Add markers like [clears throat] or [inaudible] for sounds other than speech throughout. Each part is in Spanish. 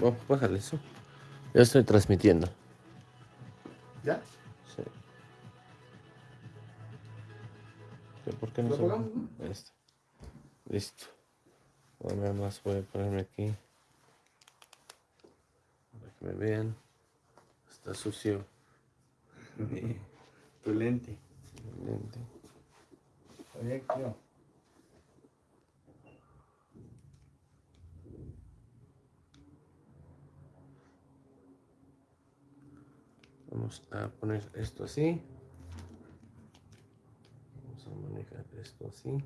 Ok, bájale eso. Ya estoy transmitiendo. ¿Ya? Sí. ¿Por qué no ¿Lo se pongamos, Ahí está. Listo. Bueno, nada más voy a ponerme aquí. Para que me vean. Está sucio. [laughs] tu lente. el lente. Oye, tío. Vamos a poner esto así. Vamos a manejar esto así.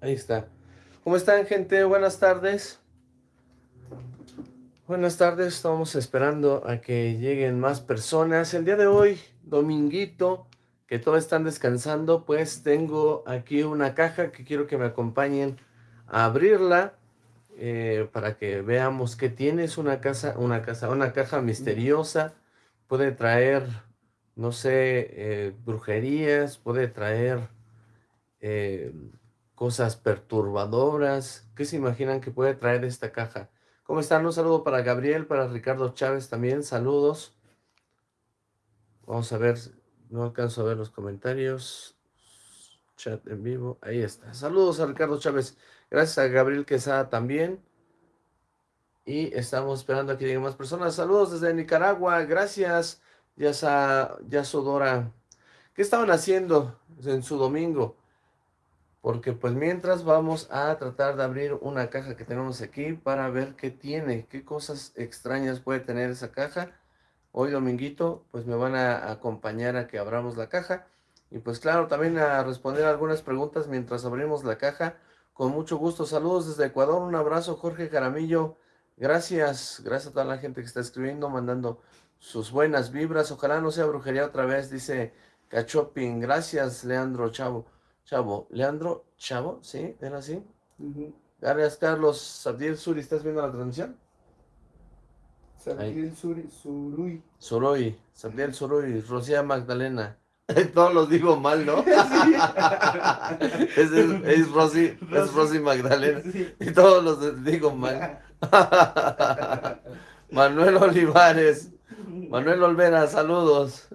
Ahí está. ¿Cómo están, gente? Buenas tardes. Buenas tardes. Estamos esperando a que lleguen más personas. El día de hoy, dominguito, que todos están descansando, pues tengo aquí una caja que quiero que me acompañen a abrirla. Eh, para que veamos qué tiene. Es una casa, una casa, una caja misteriosa. Puede traer, no sé, eh, brujerías, puede traer eh, cosas perturbadoras. ¿Qué se imaginan que puede traer esta caja? ¿Cómo están? Un saludo para Gabriel, para Ricardo Chávez también. Saludos. Vamos a ver, no alcanzo a ver los comentarios. Chat en vivo, ahí está. Saludos a Ricardo Chávez. Gracias a Gabriel Quesada también. Y estamos esperando a que lleguen más personas. Saludos desde Nicaragua. Gracias, Yasa, Yasodora. ¿Qué estaban haciendo en su domingo? Porque pues mientras vamos a tratar de abrir una caja que tenemos aquí para ver qué tiene, qué cosas extrañas puede tener esa caja. Hoy dominguito pues me van a acompañar a que abramos la caja. Y pues claro, también a responder algunas preguntas mientras abrimos la caja. Con mucho gusto. Saludos desde Ecuador. Un abrazo, Jorge Jaramillo. Gracias. Gracias a toda la gente que está escribiendo, mandando sus buenas vibras. Ojalá no sea brujería otra vez, dice Cachopin. Gracias, Leandro Chavo. Chavo. Leandro Chavo, ¿sí? ¿Era así? Gracias, Carlos. Sabdiel Suri, ¿estás viendo la transmisión? Sabdiel Suri, Surui. Surui. Sabdiel Surui. Rocía Magdalena. [laughs] Todos los digo mal, ¿no? [laughs] [laughs] es, es, Rosy, es Rosy Magdalena. Y todos los digo mal. Manuel Olivares. Manuel Olvera, saludos.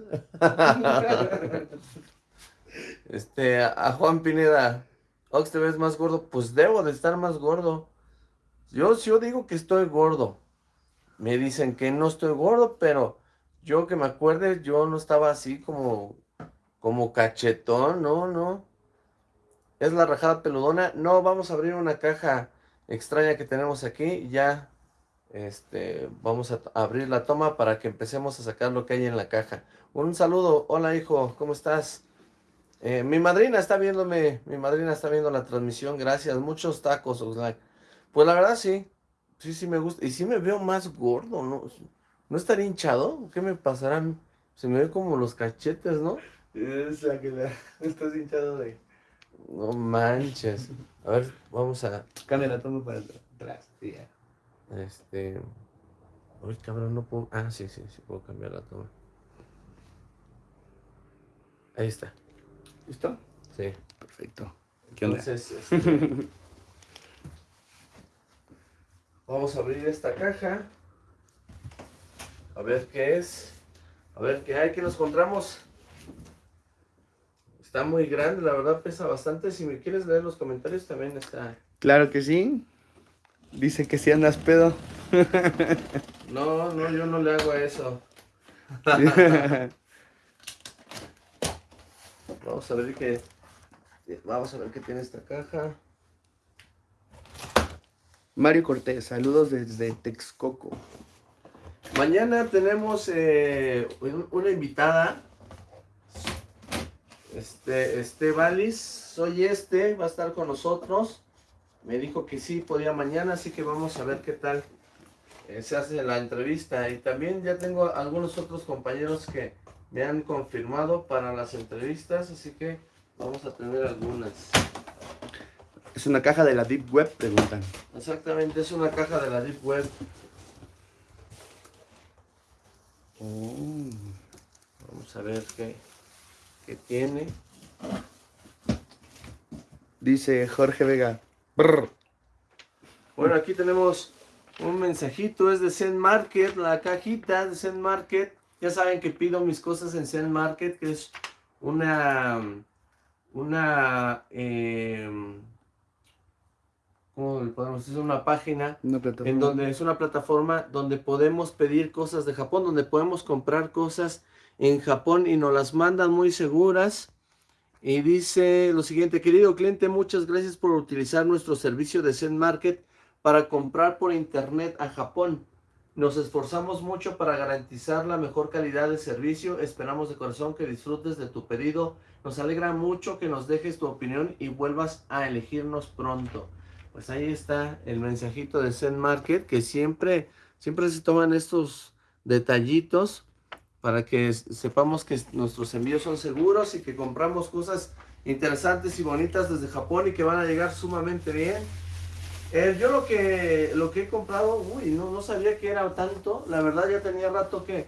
este, a Juan Pineda. Ox, ¿te ves más gordo? Pues debo de estar más gordo. Yo, yo digo que estoy gordo. Me dicen que no estoy gordo, pero yo que me acuerde, yo no estaba así como como cachetón, no, no. ¿Es la rajada peludona? No, vamos a abrir una caja extraña que tenemos aquí. Ya, este, vamos a abrir la toma para que empecemos a sacar lo que hay en la caja. Un saludo. Hola, hijo. ¿Cómo estás? Eh, mi madrina está viéndome. Mi madrina está viendo la transmisión. Gracias. Muchos tacos, Oxlack. Pues la verdad, sí. Sí, sí me gusta. Y sí me veo más gordo, ¿no? ¿No estaría hinchado? ¿Qué me pasará? Se me ve como los cachetes, ¿no? Es la que la... [laughs] estás hinchado de... No manches. A ver, vamos a... Cambia la toma para atrás. Sí, Este... Uy, cabrón, no puedo... Ah, sí, sí, sí puedo cambiar la toma. Ahí está. ¿Listo? Sí. Perfecto. ¿Qué Entonces, este... vamos a abrir esta caja. A ver qué es. A ver qué hay, que nos encontramos. Está muy grande, la verdad pesa bastante. Si me quieres leer los comentarios también está. Claro que sí. Dice que si andas pedo. [laughs] No, no, yo no le hago eso. [laughs] Vamos a ver qué. Vamos a ver qué tiene esta caja. Mario Cortés, saludos desde Texcoco. Mañana tenemos eh, una invitada este, este Valis, soy este, va a estar con nosotros. Me dijo que sí, podía mañana, así que vamos a ver qué tal eh, se hace la entrevista. Y también ya tengo algunos otros compañeros que me han confirmado para las entrevistas, así que vamos a tener algunas. Es una caja de la Deep Web, preguntan. Exactamente, es una caja de la Deep Web. Oh. Vamos a ver qué tiene. Dice Jorge Vega. Bueno, aquí tenemos un mensajito, es de Zen Market, la cajita de Zen Market. Ya saben que pido mis cosas en Zen Market, que es una, una, eh, ¿cómo podemos decir? Una página en donde es una plataforma donde podemos pedir cosas de Japón, donde podemos comprar cosas en Japón y nos las mandan muy seguras. Y dice lo siguiente, querido cliente, muchas gracias por utilizar nuestro servicio de Zen Market para comprar por internet a Japón. Nos esforzamos mucho para garantizar la mejor calidad de servicio. Esperamos de corazón que disfrutes de tu pedido. Nos alegra mucho que nos dejes tu opinión y vuelvas a elegirnos pronto. Pues ahí está el mensajito de Zen Market que siempre, siempre se toman estos detallitos para que sepamos que nuestros envíos son seguros y que compramos cosas interesantes y bonitas desde Japón y que van a llegar sumamente bien. Eh, yo lo que, lo que he comprado, uy, no, no sabía que era tanto. La verdad ya tenía rato que...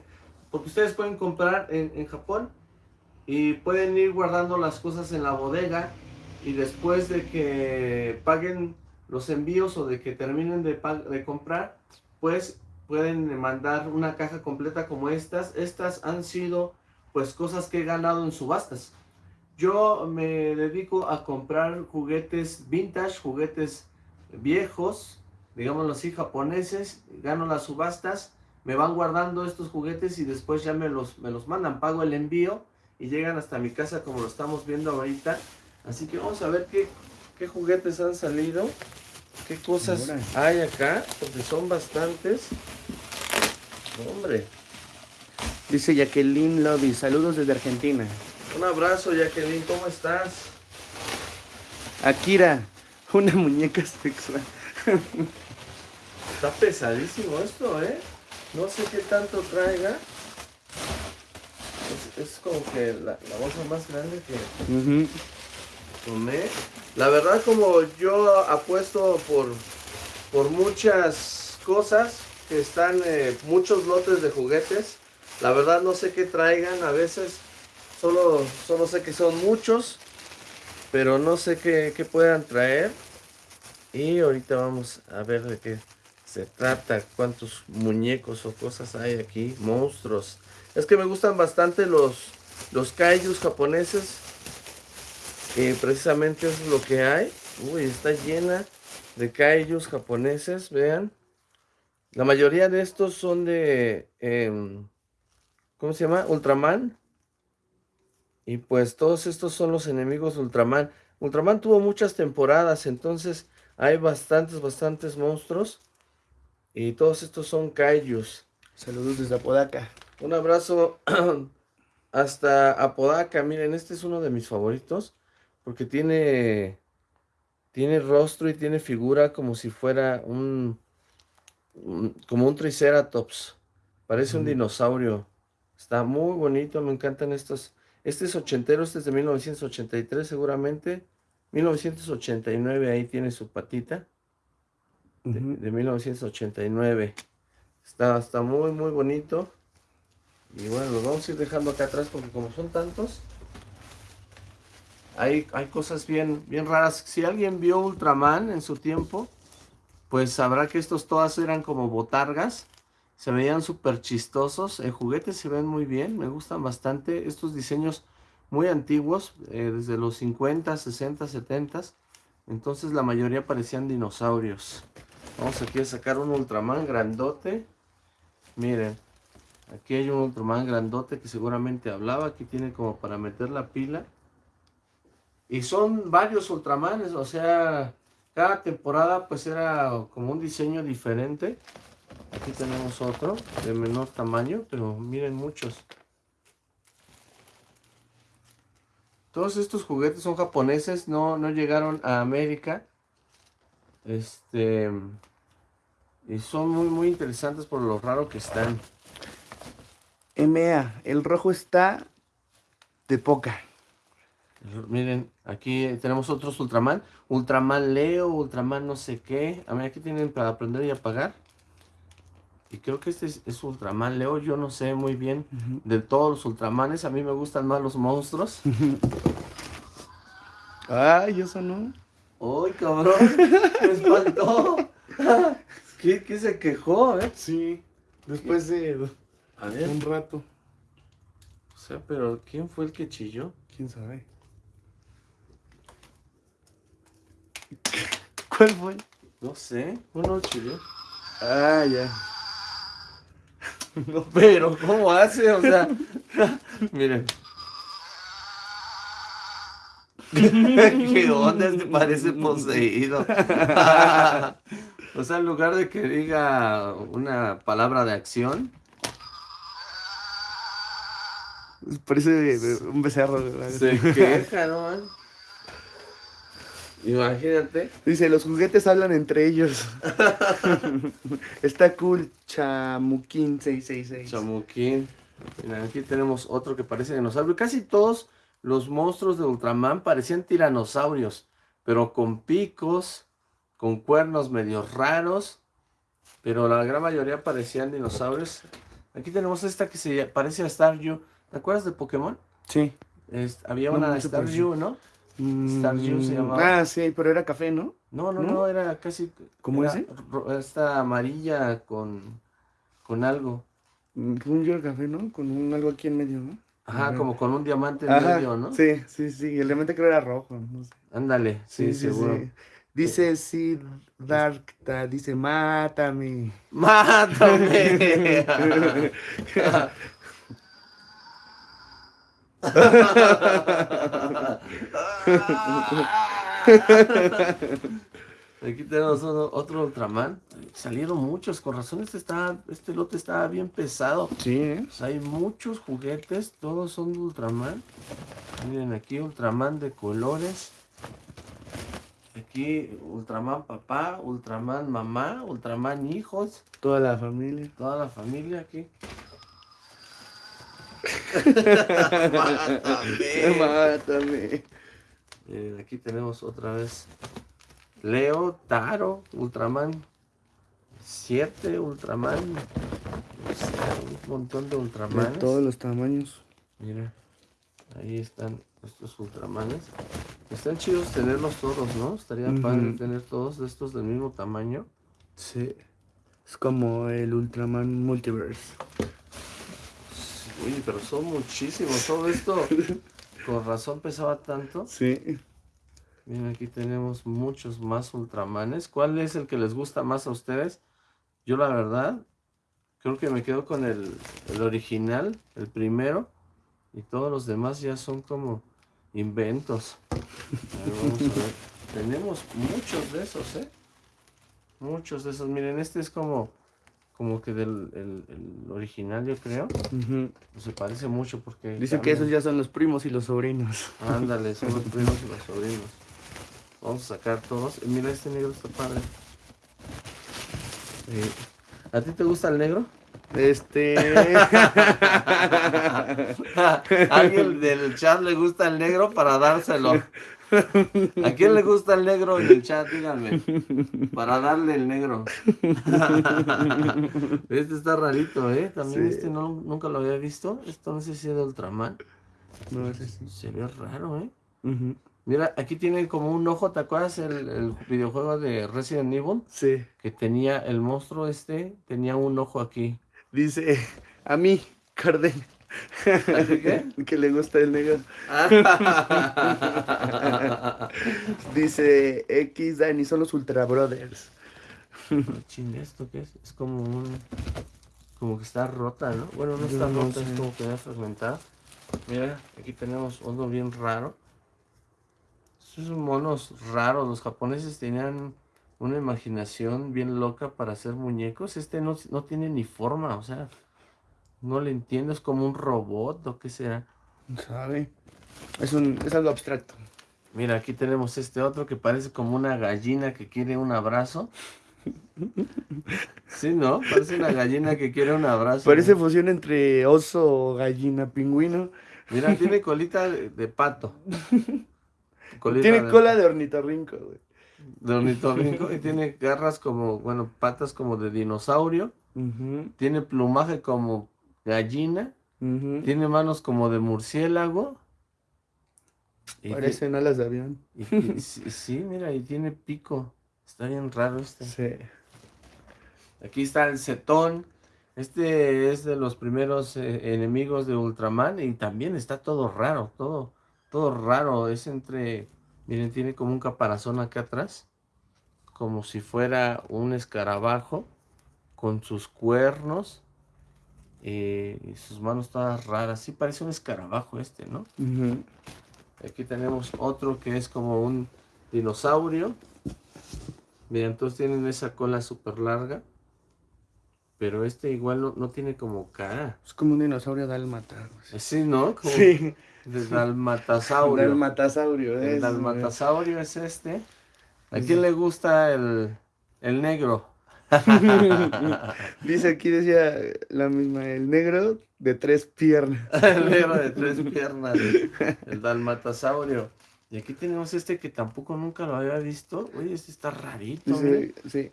Porque ustedes pueden comprar en, Japón y pueden ir guardando las cosas en la bodega y después de que paguen los envíos o de que terminen de, de comprar, pues pueden mandar una caja completa como estas. Estas han sido pues cosas que he ganado en subastas. Yo me dedico a comprar juguetes vintage, juguetes viejos, digámoslo así, japoneses, gano las subastas, me van guardando estos juguetes y después ya me los, me los mandan, pago el envío y llegan hasta mi casa como lo estamos viendo ahorita. Así que vamos a ver qué, qué juguetes han salido, qué cosas hay acá, porque son bastantes. Hombre. Dice Jacqueline Lobby, saludos desde Argentina. Un abrazo Jacqueline, ¿cómo estás? Akira, una muñeca sexual. Está pesadísimo esto, ¿eh? No sé qué tanto traiga. Es, como que la, bolsa más grande que tomé. La verdad, como yo apuesto por, por muchas cosas que están, eh, muchos lotes de juguetes. La verdad no sé qué traigan. A veces solo, solo sé que son muchos pero no sé qué, puedan traer. Y ahorita vamos a ver de qué se trata, cuántos muñecos o cosas hay aquí, monstruos. Es que me gustan bastante los, los kaijus japoneses. Y precisamente eso es lo que hay. Uy, está llena de kaijus japoneses, vean. La mayoría de estos son de, em, ¿cómo se llama? Ultraman. Y pues todos estos son los enemigos de Ultraman. Ultraman tuvo muchas temporadas, entonces hay bastantes, bastantes monstruos. Y todos estos son Kaijus. Saludos desde Apodaca. Un abrazo [clears throat] hasta Apodaca. Miren, este es uno de mis favoritos. Porque tiene, tiene rostro y tiene figura como si fuera un, como un Triceratops. Parece un dinosaurio. Está muy bonito, me encantan estos este es ochentero, este es de 1983 seguramente. 1989, ahí tiene su patita. De, 1989. Está, está muy, muy bonito. Y bueno, lo vamos a ir dejando acá atrás porque como son tantos, hay, hay cosas bien, bien raras. Si alguien vio Ultraman en su tiempo, pues sabrá que estos todas eran como botargas. Se veían súper chistosos. En juguetes se ven muy bien. Me gustan bastante estos diseños muy antiguos. Eh, desde los 50, 60, 70. Entonces la mayoría parecían dinosaurios. Vamos aquí a sacar un Ultraman grandote. Miren. Aquí hay un Ultraman grandote que seguramente hablaba. Aquí tiene como para meter la pila. Y son varios Ultramanes. O sea, cada temporada pues era como un diseño diferente. Aquí tenemos otro de menor tamaño, pero miren muchos. Todos estos juguetes son japoneses, no, no llegaron a América. Este... Y son muy, muy interesantes por lo raro que están. MA, el rojo está de poca. Miren, aquí tenemos otros Ultraman. Ultraman Leo, Ultraman no sé qué. A ver, aquí tienen para aprender y apagar. Y creo que este es, Ultraman Leo. Yo no sé muy bien de todos los Ultramanes. A mí me gustan más los monstruos. [laughs] Ay, eso no. ¡Ay, cabrón! ¡Me espantó! [laughs] ¿Qué, qué se quejó, eh? Sí, después de A ver, un rato. o sea, pero ¿quién fue el que chilló? ¿Quién sabe? ¿Cuál fue? No sé, uno chilló. Ah, ya. No, pero ¿cómo hace? O sea, [laughs] miren. [laughs] ¿Qué onda? Este parece poseído. [laughs] o sea, en lugar de que diga una palabra de acción, Parece un becerro. ¿verdad? se queja, ¿no? Imagínate. Dice, los juguetes hablan entre ellos. [laughs] Está cool, Chamuquín 666. Chamuquín. Mira, aquí tenemos otro que parece dinosaurio. Casi todos los monstruos de Ultraman parecían tiranosaurios, pero con picos, con cuernos medio raros, pero la gran mayoría parecían dinosaurios. Aquí tenemos esta que se parece a Staryu. ¿Te acuerdas de Pokémon? Sí. Es- había No, una Staryu, ¿no? Mm, Staryu se llamaba. Ah, sí, pero era café, ¿no? No, no, ¿No? no, era casi... ¿Cómo era ese? Esta amarilla con, con algo. Mm, Un yo café, ¿no? Con un algo aquí en medio, ¿no? Ajá, Ajá. como con un diamante en Ajá, medio, ¿no? Sí, sí, sí. El elemento creo era rojo. No sé. Ándale, sí, seguro. Dice sí, Darkta, dice mátame. [laughs] ¡Mátame! [laughs] [laughs] Aquí tenemos otro Ultraman. Salieron muchos, con razón este, está, este lote estaba bien pesado. Sí, ¿eh? Sea, hay muchos juguetes, todos son de Ultraman. Miren aquí Ultraman de colores. Aquí Ultraman papá, Ultraman mamá, Ultraman hijos, Toda la familia. toda la familia aquí. Mátame. Miren, aquí tenemos otra vez Leo, Taro, Ultraman 7, Ultraman. o sea, un montón de De Ultramanes. todos los tamaños. Mira, ahí están estos Ultramanes. Están chidos tenerlos todos, ¿no? Estaría padre Ujú. tener todos de estos del mismo tamaño. Sí. Es como el Ultraman Multiverse. Uy, pero son muchísimos. Todo esto, con razón pesaba tanto. Sí. Miren, aquí tenemos muchos más Ultramanes. ¿Cuál es el que les gusta más a ustedes? Yo la verdad, creo que me quedo con el, el original, el primero. Y todos los demás ya son como inventos. A ver, vamos a ver. Tenemos muchos de esos, ¿eh? Muchos de esos. Miren, este es como, como que del el, el original, yo creo. Ujú. Se parece mucho porque... Dice que esos ya son los primos y los sobrinos. Ándale, [laughs] son los primos y los sobrinos. Vamos a sacar todos. Eh, Mira, este negro está padre. Eh, ¿A ti te gusta el negro? Este. [laughs] ¿Alguien del chat le gusta el negro para dárselo? [laughs] [laughs] ¿A quién le gusta el negro en el chat? Díganme. Para darle el negro. [laughs] Este está rarito, ¿eh? También Sí. este no, nunca lo había visto. Esto no sé si es de Ultraman. no, sí. Se ve raro, ¿eh? Mira, aquí tiene como un ojo, ¿te acuerdas el, el videojuego de Resident Evil? Sí. Que tenía el monstruo este, tenía un ojo aquí. Dice a mí, Carden. Qué? [laughs] que le gusta el negro. [laughs] Dice X Dani, son los Ultra Brothers. Chin, ¿esto qué es? Es como un... Como que está rota, ¿no? Bueno, no está no rota, es como que está fragmentada. Mira, aquí tenemos uno bien raro. Estos son monos raros. Los japoneses tenían una imaginación bien loca para hacer muñecos. Este no, no tiene ni forma, o sea, no le entiendo. Es como un robot o qué será. ¿Sabe? Es, un, es algo abstracto. Mira, aquí tenemos este otro que parece como una gallina que quiere un abrazo. [laughs] Sí, ¿no? Parece una gallina que quiere un abrazo. Parece ¿no? fusión entre oso, gallina, pingüino. Mira, tiene colita de, de pato. [laughs] Colita Tiene cola de ornitorrinco, güey. de ornitorrinco y tiene garras como, bueno, patas como de dinosaurio. Tiene plumaje como gallina. Tiene manos como de murciélago. Parecen alas de avión. y- [laughs] sí, mira, y tiene pico. Está bien raro este. Sí. Aquí está el cetón. Este es de los primeros eh, enemigos de Ultraman y también está todo raro, todo, todo raro. Es entre, miren, tiene como un caparazón acá atrás, como si fuera un escarabajo con sus cuernos eh, y sus manos todas raras. Sí parece un escarabajo este, ¿no? Aquí tenemos otro que es como un dinosaurio. Miren, todos tienen esa cola súper larga. Pero este igual no, tiene como cara. Es como un dinosaurio dálmata. Sí, ¿no? sí. De dalmatasaurio. [laughs] dalmatasaurio, El dalmatasaurio es este. ¿A quién le gusta el, el negro? [laughs] Dice aquí, decía la misma, el negro de tres piernas. [laughs] el negro de tres piernas, el dalmatasaurio. Y aquí tenemos este que tampoco nunca lo había visto. Oye, este está rarito. Sí, sí.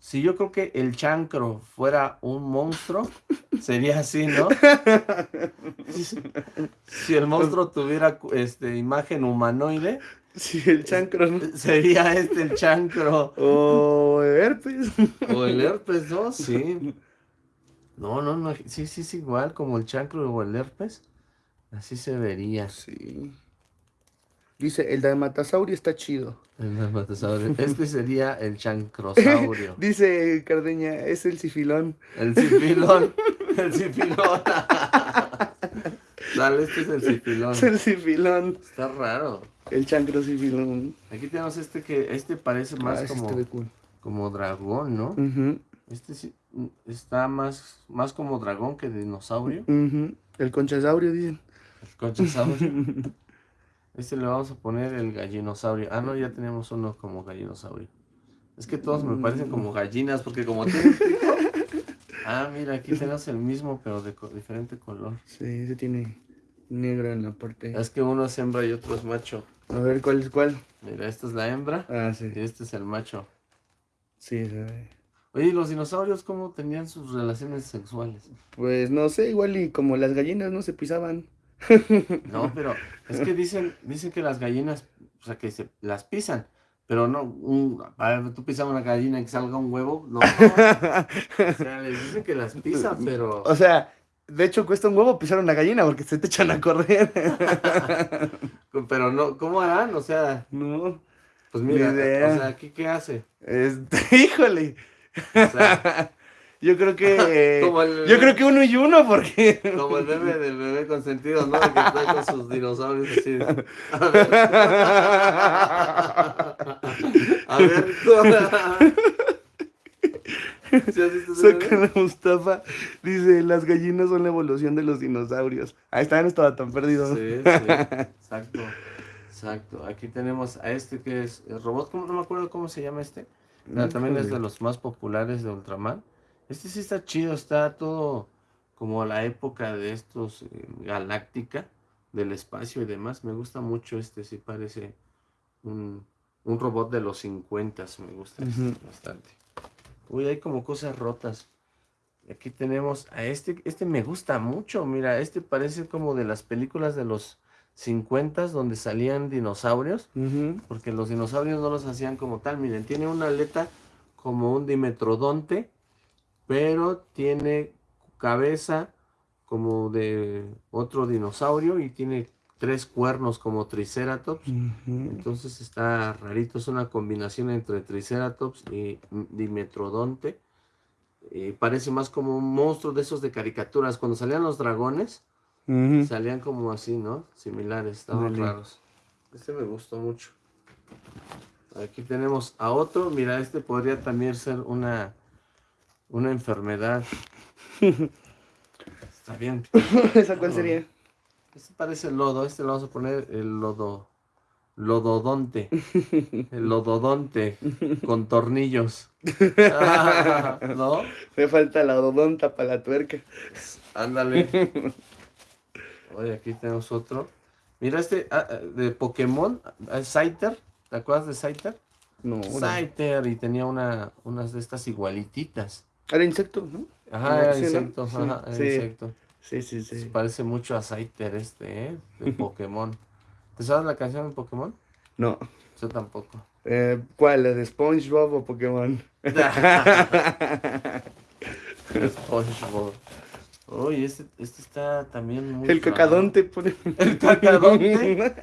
Si yo creo que el chancro fuera un monstruo, sería así, ¿no? [laughs] si el monstruo tuviera este, imagen humanoide. [laughs] Sí, el chancro, ¿no? [laughs] Sería este el chancro. O el herpes. O el herpes, ¿no? Sí. No, no, no. Sí, sí, es igual como el chancro o el herpes. Así se vería. Sí. Dice, el dalmatasaurio está chido. El. Este sería el chancrosaurio. [laughs] Dice Cardeña, es el sifilón. El sifilón. El sifilón. Dale, este es el sifilón. [laughs] Es el sifilón. Está raro. El chancrosifilón. Aquí tenemos este que, este parece ah, más como, como dragón, ¿no? Este sí, está más, más como dragón que dinosaurio. El conchasaurio, dicen. El conchasaurio. [laughs] Este le vamos a poner el gallinosaurio. Ah, no, ya tenemos uno como gallinosaurio. Es que todos me parecen como gallinas porque como [laughs] tienen Ah, mira, aquí tenemos el mismo pero de diferente color. Sí, ese tiene negro en la parte. Es que uno es hembra y otro es macho. A ver, ¿cuál es cuál? Mira, esta es la hembra. Ah, sí. Y este es el macho. Sí, se Oye, ¿y los dinosaurios cómo tenían sus relaciones sexuales? Pues no sé, igual y como las gallinas no se pisaban. No, pero es que dicen, dicen que las gallinas, o sea, que se las pisan, pero no, un, a ver, tú pisas una gallina y que salga un huevo, no, [laughs] O sea, les dicen que las pisan, pero... O sea, de hecho cuesta un huevo pisar una gallina porque se te echan a correr. [laughs] pero no, ¿cómo harán? O sea... No. Pues mira, o sea, ¿qué, qué hace? Este, [laughs] híjole. O sea, yo creo que. [laughs] yo creo que uno y uno, porque. [laughs] Como el bebé del bebé consentido, ¿no? que está con sus dinosaurios así. [laughs] A ver. A ver. Saca Mustafa dice, las gallinas son la evolución de los dinosaurios. Ahí está, no estaba tan perdido. Sí, sí, exacto, exacto. Aquí tenemos a este que es el robot, no me acuerdo cómo se llama este. también es de los más populares de Ultraman. Este sí está chido, está todo como la época de estos eh, galáctica, del espacio y demás. Me gusta mucho este, sí parece un, robot de los 50, me gusta este bastante. Uy, hay como cosas rotas. Aquí tenemos a este, este me gusta mucho, mira, este parece como de las películas de los 50 donde salían dinosaurios, porque los dinosaurios no los hacían como tal, miren, tiene una aleta como un dimetrodonte, pero tiene cabeza como de otro dinosaurio y tiene tres cuernos como Triceratops. Entonces está rarito, es una combinación entre Triceratops y Dimetrodonte. parece más como un monstruo de esos de caricaturas. Cuando salían los dragones, salían como así, ¿no? Similares, estaban raros. Este me gustó mucho. Aquí tenemos a otro. Mira, este podría también ser una una enfermedad. [laughs] Está bien. ¿Esa cuál sería? Este parece lodo, este le vamos a poner el lodo. Lododonte. El lododonte con tornillos. ¿No? Me falta la odonta para la tuerca. Ándale. Oye, aquí tenemos otro. Mira este ah, ah, de Pokémon, ah, Scyther. ¿Te acuerdas de Scyther? No. Scyther y tenía una, unas de estas igualititas. Era insecto, ¿no? Ajá, era insecto, ajá, era sí. insecto. Sí, sí, sí. parece mucho a Scyther este, ¿eh? De [laughs] Pokémon. ¿Te sabes la canción de Pokémon? No. Yo tampoco. Eh, ¿Cuál? ¿La de SpongeBob o Pokémon? [laughs] SpongeBob. Uy, este, este está también muy. El cacadonte pone. [laughs] El cacadonte.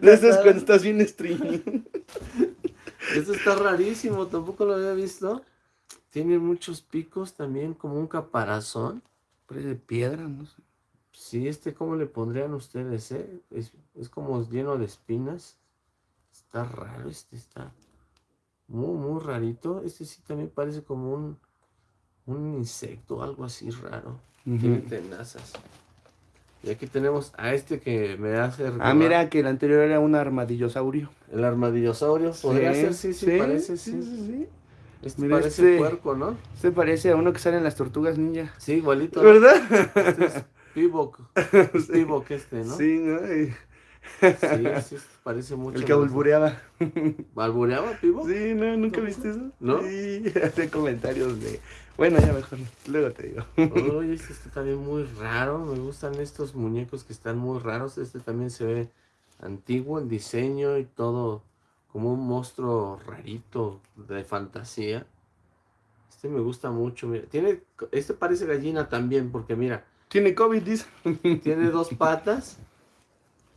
De esas cuando estás bien streaming. Este está rarísimo, tampoco lo había visto. Tiene muchos picos también, como un caparazón. Parece piedra, no sé. Sí, este, ¿cómo le pondrían ustedes, eh? Es, es como lleno de espinas. Está raro, este está muy, muy rarito. Este sí también parece como un, un insecto, algo así raro. Tiene tenazas. Y aquí tenemos a este que me hace Ah, mira, que el anterior era un armadillosaurio. El armadillosaurio, podría ser, sí, sí, parece, sí. sí, sí. Este parece este, puerco, ¿no? Este parece a uno que sale en las tortugas ninja. Sí, igualito. ¿Verdad? Este es [laughs] Pibok. Pibok este, ¿no? Sí, ¿no? Sí, [laughs] sí, parece mucho. El que albureaba. ¿Albureaba, Pivo? Sí, no, ¿nunca viste eso? ¿No? Sí, [laughs] hace comentarios de... Bueno, ya mejor, luego te digo. Oye, este está también muy raro, me gustan estos muñecos que están muy raros. Este también se ve antiguo en diseño y todo, como un monstruo rarito de fantasía. Este me gusta mucho, mira. Tiene, este parece gallina también, porque mira. Tiene COVID, dice. [laughs] Tiene dos patas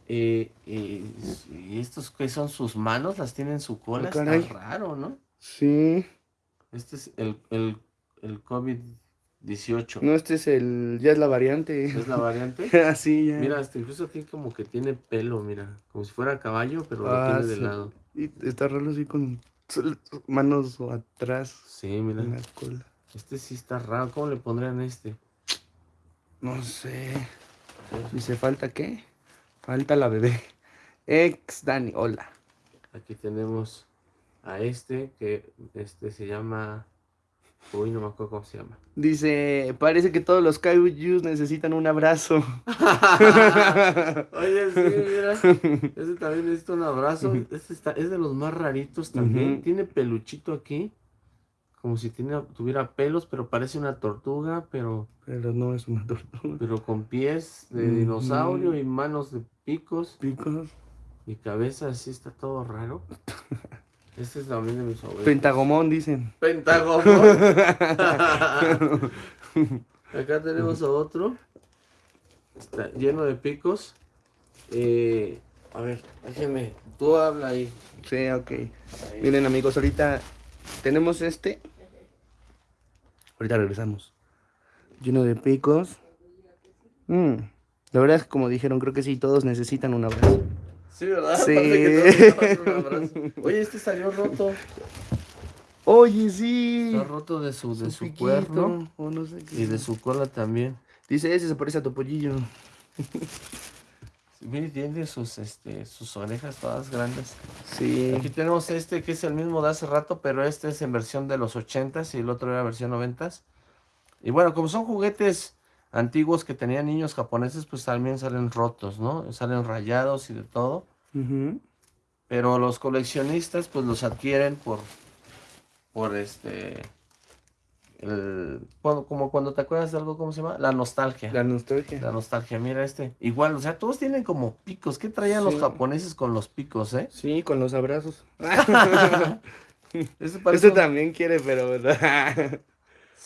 y, y, estos que son sus manos, las tienen en su cola, ah, está raro, ¿no? Sí. Este es el, el, el COVID-18. No, este es el, ya es la variante. ¿Es la variante? [laughs] ah, sí, ya. Mira, hasta incluso aquí como que tiene pelo, mira, como si fuera caballo, pero lo ah, tiene de lado. Y está raro así con manos atrás. Sí, mira. En la cola. Este sí está raro, ¿cómo le pondrían este? No sé. ¿Dice falta qué? Falta la bebé. Ex Dani, hola. Aquí tenemos a este que este se llama. Uy, no me acuerdo cómo se llama. Dice, parece que todos los Kaijus necesitan un abrazo. [laughs] Oye, sí, [laughs] mira. Este también necesita un abrazo. Este está, es de los más raritos también. Tiene peluchito aquí como si tuviera pelos, pero parece una tortuga, pero... Pero no es una tortuga. Pero con pies de dinosaurio y manos de picos. Picos. Y cabeza así, está todo raro. [laughs] Este es también de mis favoritos. Pentagomón, dicen. Pentagomón. [laughs] Acá tenemos a otro. Está lleno de picos. Eh, a ver, déjeme. Tú habla ahí. Sí, ok. Miren amigos, ahorita tenemos este Ahorita regresamos. Lleno de picos. Mm. La verdad es que como dijeron, creo que sí, todos necesitan un abrazo. Sí, ¿verdad? [laughs] Sí. Oye, este salió roto. Oye, sí. Está roto de su, de su, cuerno. y de su cola también. Dice, ese se parece a tu pollillo. tiene sus, este, sus orejas todas grandes. Sí. Aquí tenemos este que es el mismo de hace rato, pero este es en versión de los 80s y el otro era versión 90s. Y bueno, como son juguetes antiguos que tenían niños japoneses, pues también salen rotos, ¿no? Salen rayados y de todo. Pero los coleccionistas pues los adquieren por, por este como cuando te acuerdas de algo, ¿cómo se llama? La nostalgia. La nostalgia. La nostalgia, mira este. Igual, o sea, todos tienen como picos. ¿Qué traían los japoneses con los picos, eh? Sí, con los abrazos. [laughs] [laughs] este, también quiere, pero.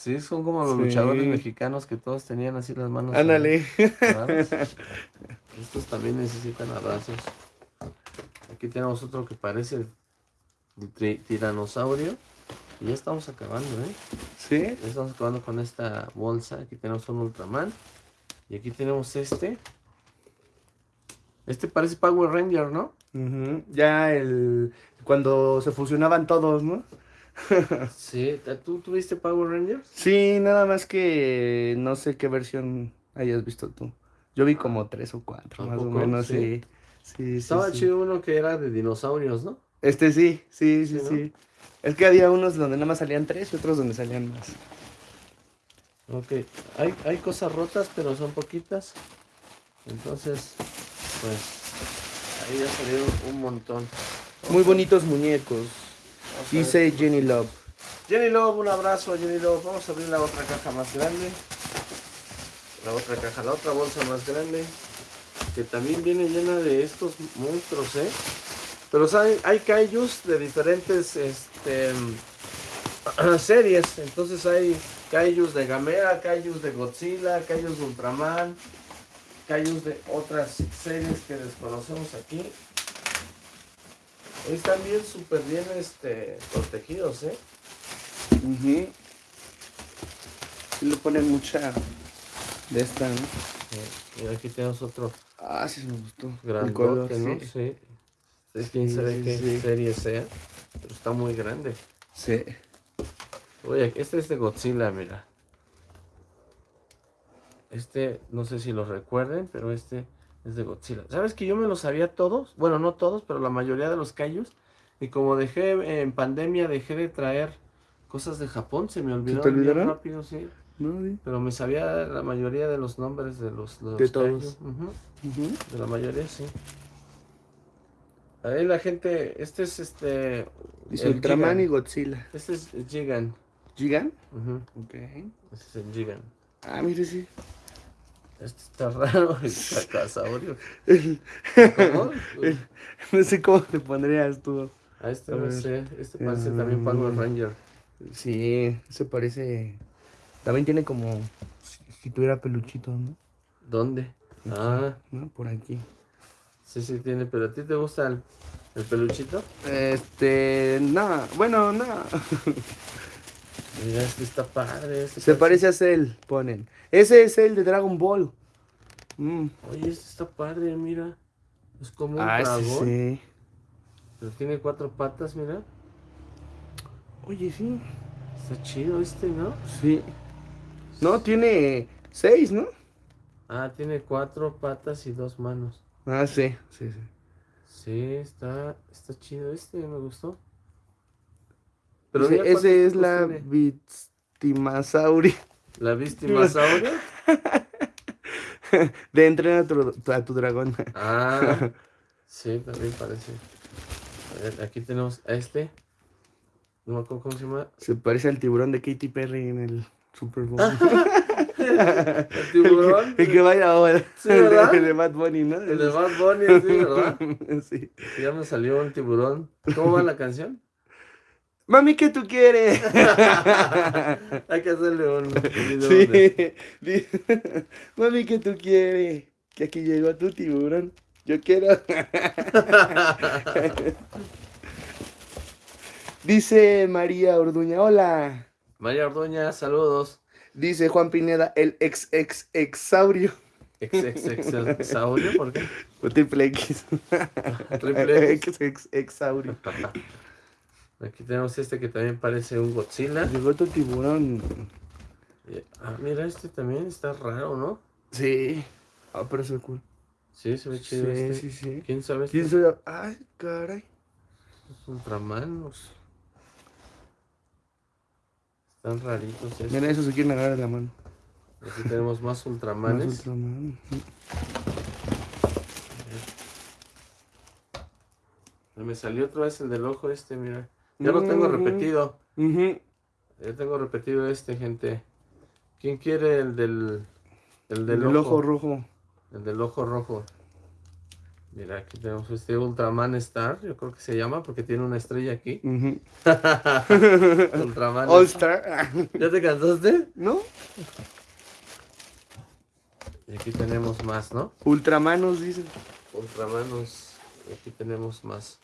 Sí, son como los luchadores mexicanos que todos tenían así las manos. Ándale. [laughs] Estos también necesitan abrazos. Aquí tenemos otro que parece el tiranosaurio. Y ya estamos acabando, ¿eh? Sí. Ya estamos acabando con esta bolsa. Aquí tenemos un Ultraman. Y aquí tenemos este. Este parece Power Ranger, ¿no? Ya el... Cuando se fusionaban todos, ¿no? Sí. ¿Tú tuviste Power Ranger? Sí, nada más que no sé qué versión hayas visto tú. Yo vi como tres o cuatro, más o menos, sí. sí. Estaba chido uno que era de dinosaurios, ¿no? Este sí, sí, sí, sí. Es que había unos donde nada más salían tres y otros donde salían más. Ok, hay, hay cosas rotas, pero son poquitas. Entonces, pues, ahí ya salieron un montón. Muy bonitos muñecos. Dice Jenny Love. Jenny Love, un abrazo a Jenny Love. Vamos a abrir la otra caja más grande. La otra caja, la otra bolsa más grande. Que también viene llena de estos monstruos, ¿eh? Pero hay, hay kaijus de diferentes este, [clears throat] series. Entonces hay Kaijus de Gamera, Kaijus de Godzilla, Kaijus de Ultraman, Kaijus de otras series que desconocemos aquí. Están bien, súper bien este, protegidos, ¿eh? Uh le ponen mucha de esta, ¿no? y aquí tenemos otro. Ah, sí, me gustó. Grandote, ¿no? Sí. sí. Quién sabe qué serie sea, pero está muy grande. Sí. Oye, este es de Godzilla, mira. Este, no sé si lo recuerden, pero este es de Godzilla. ¿Sabes que yo me los sabía todos? Bueno, no todos, pero la mayoría de los callos. Y como dejé en pandemia, dejé de traer cosas de Japón, se me olvidó ¿Se te rápido, sí. No, Pero me sabía la mayoría de los nombres de los, de, todos. De la mayoría, sí. Ahí la gente, este es este... Dice Ultraman y Godzilla. Este es Gigan. ¿Gigan? Ok. Este es el Gigan. Ah, mire, sí. Este está raro, [laughs] el cacasaurio. ¿Cómo? no sé cómo te pondrías tú. A este no sé, este parece también Power Ranger. Sí, se parece también tiene como si, tuviera peluchito, ¿no? ¿Dónde? Ah. ¿no? Por aquí. Sí, sí tiene, pero ¿a ti te gusta el, peluchito? Este, nada, bueno, nada. [laughs] Mira, este está padre. Este Se parece a Cell, ponen. Ese es el de Dragon Ball. Mm. Oye, este está padre, mira. Es como un ah, dragón. Sí. Pero tiene cuatro patas, mira. Oye, sí. Está chido este, ¿no? Sí. No, tiene seis, ¿no? Ah, tiene cuatro patas y dos manos. Ah, sí, sí, sí. Sí, está, está chido este, me gustó. Pero ese, es la Vistimasauria. ¿La Vistimasauria? [laughs] De entrenar a tu, a tu dragón. Ah, [laughs] sí, también parece. A ver, aquí tenemos a este. No me acuerdo cómo se llama. Se parece al tiburón de Katy Perry en el Super Bowl. [laughs] el tiburón. El, que vaya ahora. Sí, ¿verdad? El de Bad Bunny, ¿no? El de Bad Bunny, sí, ¿verdad? sí. Ya me salió un tiburón. ¿Cómo va la canción? Mami, ¿qué tú quieres? [laughs] Hay que hacerle un. Sí. [laughs] Mami, ¿qué tú quieres? Que aquí llegó tu tiburón. Yo quiero. [laughs] Dice María Orduña, hola. María Orduña, saludos. Dice Juan Pineda, el ex ex exaurio. Ex ex ex exaurio, ¿por qué? triple X. triple X. Ex exaurio. Aquí tenemos este que también parece un Godzilla. Llegó tu tiburón. Ah, mira, este también está raro, ¿no? Sí. Ah, pero es cool. Sí, se ve chido sí, este. Sí, sí, ¿Quién sabe ¿Quién este? sabe? Ay, caray. Es Ultramanos. Están raritos estos. Mira, eso se quieren agarrar de la mano. Aquí tenemos más ultramanes. Más ultraman. Me salió otra vez el del ojo este, mira. Ya lo tengo repetido. Ya tengo repetido este, gente. ¿Quién quiere el del... El del el ojo rojo? El del ojo rojo. Mira, aquí tenemos este Ultraman Star, yo creo que se llama porque tiene una estrella aquí. [laughs] Ultraman All Star. [laughs] ¿Ya te cansaste? ¿No? Y aquí tenemos más, ¿no? Ultramanos, dicen. Ultramanos. Aquí tenemos más.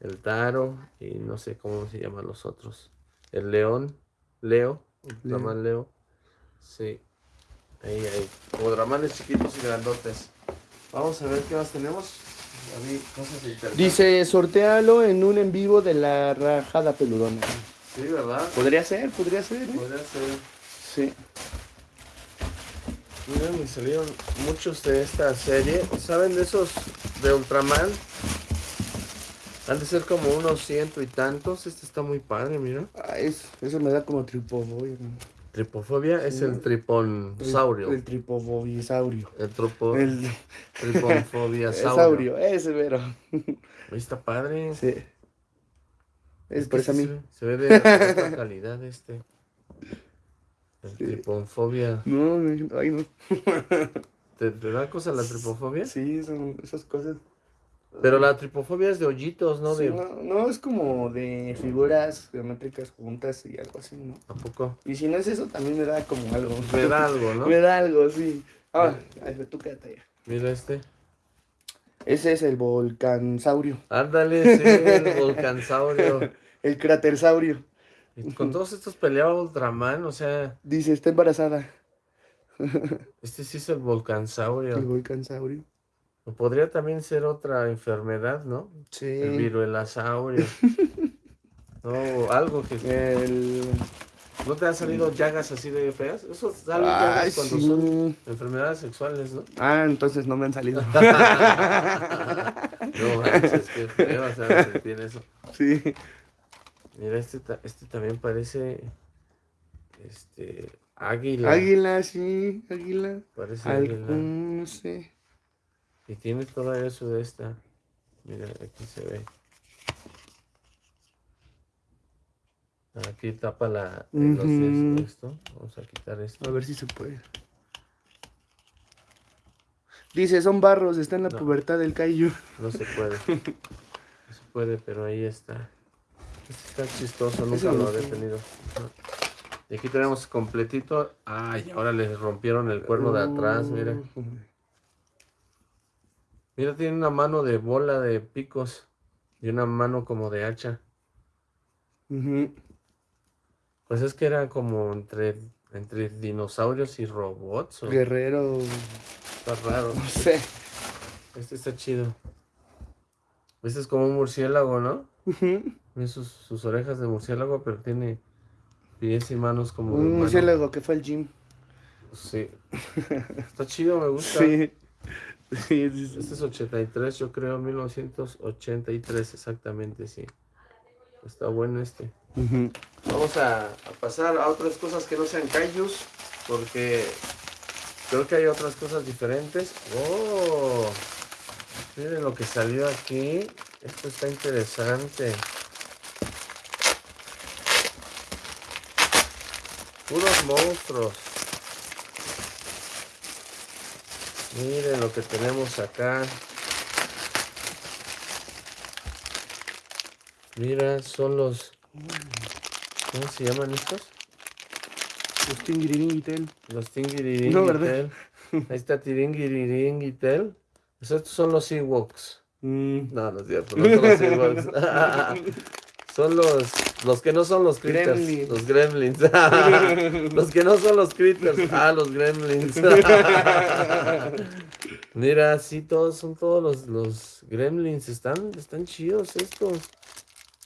El Taro y no sé cómo se llaman los otros. El León, Leo, Ultraman Leo. Sí. Ahí hay. Ultramanes chiquitos y grandotes. Vamos a ver qué más tenemos. Dice, sortealo en un en vivo de la rajada peludona. Sí, ¿verdad? Podría ser, podría ser. ¿eh? Podría ser. Sí. Miren, me salieron muchos de esta serie. ¿Saben de esos de Ultraman? Han de ser como unos ciento y tantos. Este está muy padre, mira. Ah, eso me da como tripofobia. Tripofobia es el triponsaurio. El, el tripofobiasaurio. El, tropo, el triponfobiasaurio. [laughs] ese, pero. Está padre. Sí. Es, por eso a mí. Se, ve de alta [laughs] calidad este. El triponfobia. No, ay no. ¿Te, da cosa la triponfobia? Sí, son esas cosas. Pero la tripofobia es de hoyitos, ¿no? Sí, de... no, no, es como de figuras geométricas juntas y algo así, ¿no? ¿A poco? Y si no es eso, también me da como algo. Me da algo, ¿no? [laughs] me da algo, sí. Ah, ay, tú quédate allá. Mira este. Ese es el volcansaurio. Ándale, sí, [laughs] el volcansaurio. el cratersaurio. Y con todos estos peleaba Ultraman, o sea... Dice, está embarazada. [laughs] Este sí es el volcansaurio. El volcansaurio. Podría también ser otra enfermedad, ¿no? Sí. El viruelasaurio. [laughs] no, algo que... El... ¿No te han salido llagas así de feas? Eso salen Ay, llagas cuando sí. son enfermedades sexuales, ¿no? Ah, entonces no me han salido. [laughs] No manches, qué feo, o sea, sentir eso. sí. Mira, este, este también parece... Este... Águila. Águila, sí, águila. Parece Al- águila. mm, no sé. Y tiene todo eso de esta. Mira, aquí se ve. Aquí tapa la, de esto. Vamos a quitar esto. A ver si se puede. Dice, son barros, está en la No. pubertad del Kaiju. No se puede. [laughs] No se puede, pero ahí está. Este está chistoso, nunca lo había tenido. Y aquí tenemos completito. Ay, ahora le rompieron el cuerno de atrás, mira. Uh, Mira, tiene una mano de bola de picos. Y una mano como de hacha. Pues es que era como entre, entre dinosaurios y robots. ¿o? Guerrero, Está raro. no sé. Este está chido. Este es como un murciélago, ¿no? Tiene sus, sus orejas de murciélago, pero tiene pies y manos como Un murciélago que fue al gym. Sí. Está chido, me gusta. Sí. Sí, sí, sí. Este es 83, yo creo, 1983, exactamente, sí. Está bueno este. Vamos a, a pasar a otras cosas que no sean kaijus, porque creo que hay otras cosas diferentes. ¡Oh! Miren lo que salió aquí. Esto está interesante. Puros monstruos. Miren lo que tenemos acá. Mira, son los... ¿Cómo se llaman estos? Los tingiriringitel. Los Tingiriringitel. No, ¿verdad? [laughs] Ahí está Tiringiriringitel. Pues estos son los Ewoks. Mm. No, no es cierto, no son los Ewoks. [laughs] son los, los que no son los critters. Gremlins. Los gremlins. [laughs] los que no son los critters. Ah, los gremlins. [laughs] Mira, sí, todos son todos los, los gremlins. Están, están chidos estos.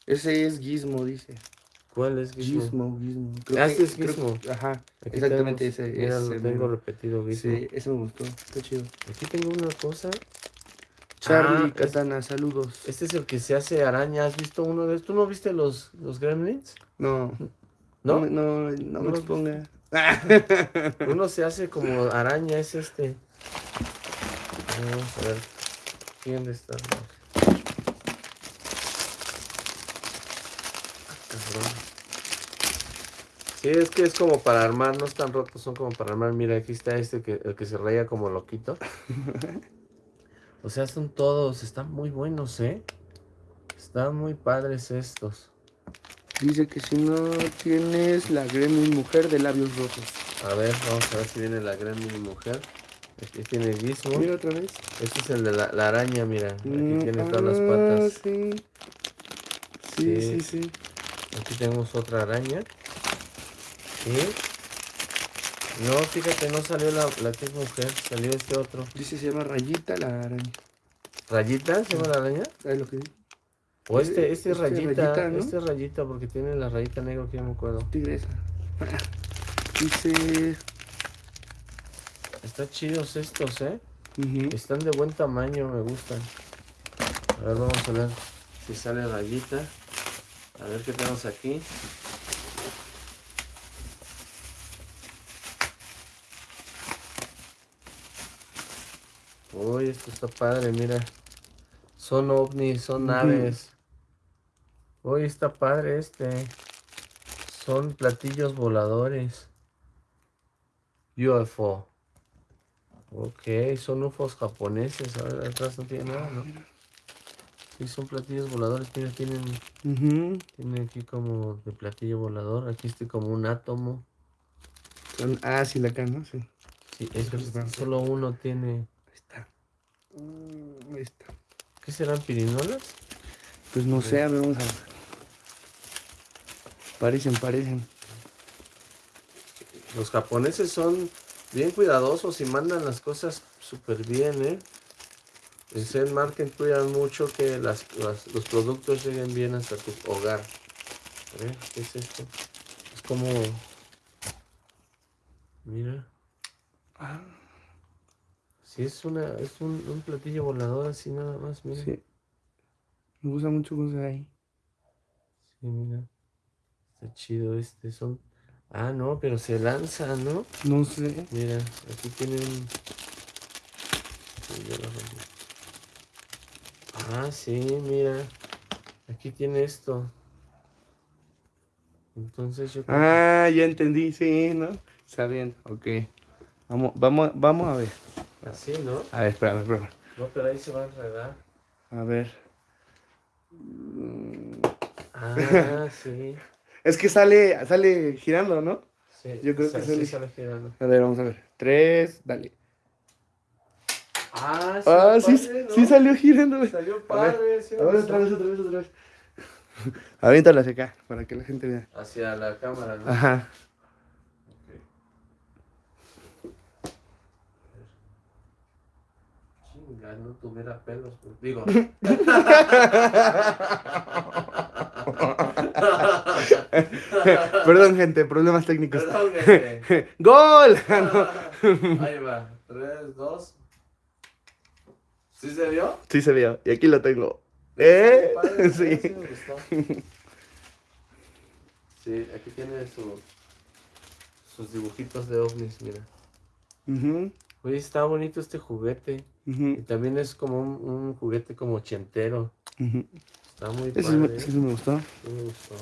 Ese es Gizmo, dice. ¿Cuál es Gizmo? Gizmo, Gizmo. Ah, este es creo- Gizmo. Ajá, Aquí exactamente tenemos- ese. Mira, ese lo tengo repetido, Gizmo. Sí, ese me gustó. Está chido. Aquí tengo una cosa. Charlie Ah, Katana, saludos. Este es el que se hace araña. ¿Has visto uno de estos? ¿Tú no viste los, los gremlins? No, no, ¿No? no, no No me los- exponga. [laughs] Uno se hace como araña, es este. Vamos a ver. ¿Quién está? Cabrón. Sí, es que es como para armar, no están rotos, son como para armar. Mira, aquí está este que el que se raya como loquito. [laughs] O sea, son todos, están muy buenos, ¿eh? Están muy padres estos. Dice que si no tienes la gremlin mujer de labios rojos. A ver, vamos a ver si viene la gremlin mujer. Aquí tiene Gizmo. Mira otra vez. Este es el de la, la araña, mira. Aquí Mm, tiene todas las ah, patas. Sí. Sí, Sí. sí, sí. Aquí tenemos otra araña. Y... No, fíjate, no salió la, la que es mujer, salió este otro. Dice se llama Rayita la araña. ¿Rayita se llama la araña? ¿Sabes lo que dice? O este, este es Este rayita, rayita, ¿no? este es rayita porque tiene la rayita negra que yo me acuerdo. Tigresa. [laughs] Dice. Está chidos estos, ¿eh? Están de buen tamaño, me gustan. A ver, vamos a ver si sale rayita. A ver qué tenemos aquí. Uy, esto está padre, mira. Son ovnis, son naves. Uy, está padre este. Son platillos voladores. UFO. Ok, son UFOs japoneses. A ver, atrás no tiene nada, ¿no? Sí, son platillos voladores. Mira, tienen, tienen aquí como de platillo volador. Aquí estoy como un átomo. ah, sí, la acá, ¿no? Sí. Sí, es solo uno tiene. Mm, ahí está. ¿Qué serán pirinolas? Pues no sé, a ver, vamos a ver. Parecen, parecen. Los japoneses son bien cuidadosos y mandan las cosas súper bien, ¿eh? En Zen Market cuidan mucho que las, los productos lleguen bien hasta tu hogar. A ver, ¿qué es esto? Es como... Mira. Ah. Sí, es, una, es un, un, platillo volador así nada más, mira. Sí. Me gusta mucho cosas ahí. Sí, mira. Está chido este. Son Ah, no, pero se lanza, ¿no? No sé. Mira, aquí tienen... Ah, sí, mira. Aquí tiene esto. Entonces yo... Ah, ya entendí, sí, ¿no? Está bien, ok. Vamos, vamos, vamos a ver. Así, ¿no? A ver, espérame, espérame. No, pero ahí se va a enredar. A ver. Ah, [laughs] sí. Es que sale, sale girando, ¿no? Sí, yo creo que sale, sale girando. A ver, vamos a ver. Tres, dale. Ah, sí, ah, sí, sí salió girando. Salió padre, sí. A ver, otra vez, otra vez, [laughs] otra vez. Aviéntala hacia acá, para que la gente vea. Hacia la cámara, ¿no? Ajá. Chinga, no tuviera pelos, pues, digo. [laughs] Perdón, gente, problemas técnicos. Perdón, gente. [laughs] ¡Gol! [laughs] Ahí va. 3, 2. ¿Sí se vio? Sí se vio. Y aquí lo tengo. ¿Eh? sí. Sí, aquí tiene su, sus dibujitos de ovnis, mira. Oye, está bonito este juguete. Y también es como un, juguete como ochentero. Está muy ese, padre. Ese me gustó. Sí me gustó.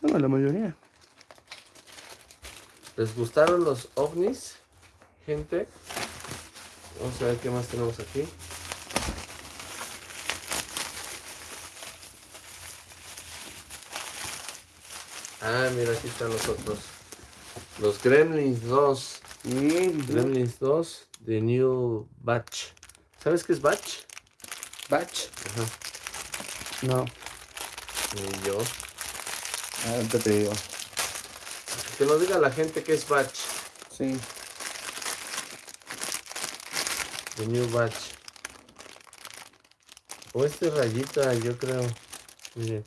No, la mayoría. ¿Les gustaron los ovnis, gente? Vamos a ver qué más tenemos aquí. Ah, mira, aquí están los otros. Los Gremlins 2. Mm, Gremlins 2 de New Batch. ¿Sabes qué es Batch? Batch. Ajá. No. Ni yo. Ahorita te digo. Que nos diga la gente que es batch. Sí. The new batch. O este rayita, yo creo. Miren.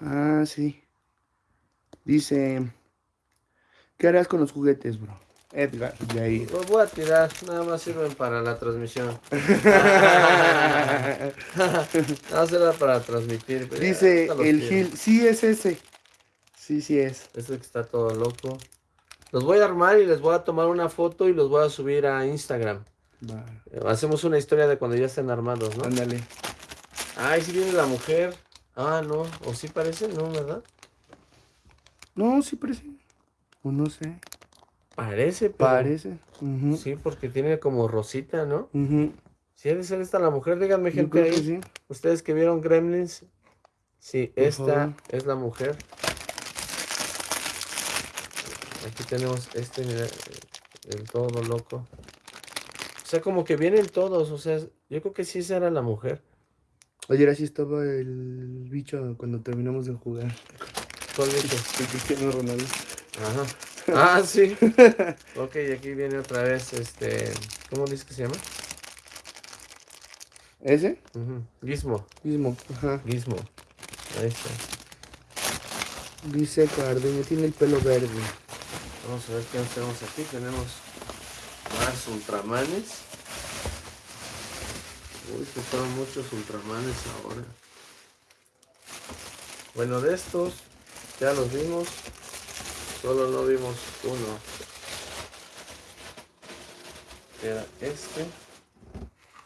Ah, sí. Dice, ¿qué harás con los juguetes, bro? Edgar, de ahí. Los voy a tirar, nada más sirven para la transmisión. [laughs] [laughs] nada más para transmitir. Dice el Gil, sí es ese. Sí, sí es. Ese que está todo loco. Los voy a armar y les voy a tomar una foto y los voy a subir a Instagram. Hacemos una historia de cuando ya estén armados, ¿no? Ándale. Ay, si viene la mujer. Ah, no. ¿O sí parece? No, ¿verdad? No, sí parece. O no sé. Parece, pero... Parece. Sí, porque tiene como rosita, ¿no? Si debe ser esta la mujer, díganme gente ahí. Ustedes que vieron Gremlins. Sí, esta es la mujer. Aquí tenemos este, mira, el todo loco. O sea, como que vienen todos, o sea, yo creo que sí esa era la mujer. Ayer así estaba el bicho cuando terminamos de jugar. ¿Cuál? El Cristiano Ronaldo. Ajá. Ah, sí. [laughs] ok, aquí viene otra vez, este, ¿cómo dice que se llama? ¿Ese? Gizmo. Gizmo, ajá. Gizmo. Ahí está. Dice Cardeña, tiene el pelo verde. Vamos a ver qué tenemos aquí. Tenemos más ultramanes. Uy, fueron muchos ultramanes ahora. Bueno, de estos ya los vimos. Solo no vimos uno. Era este.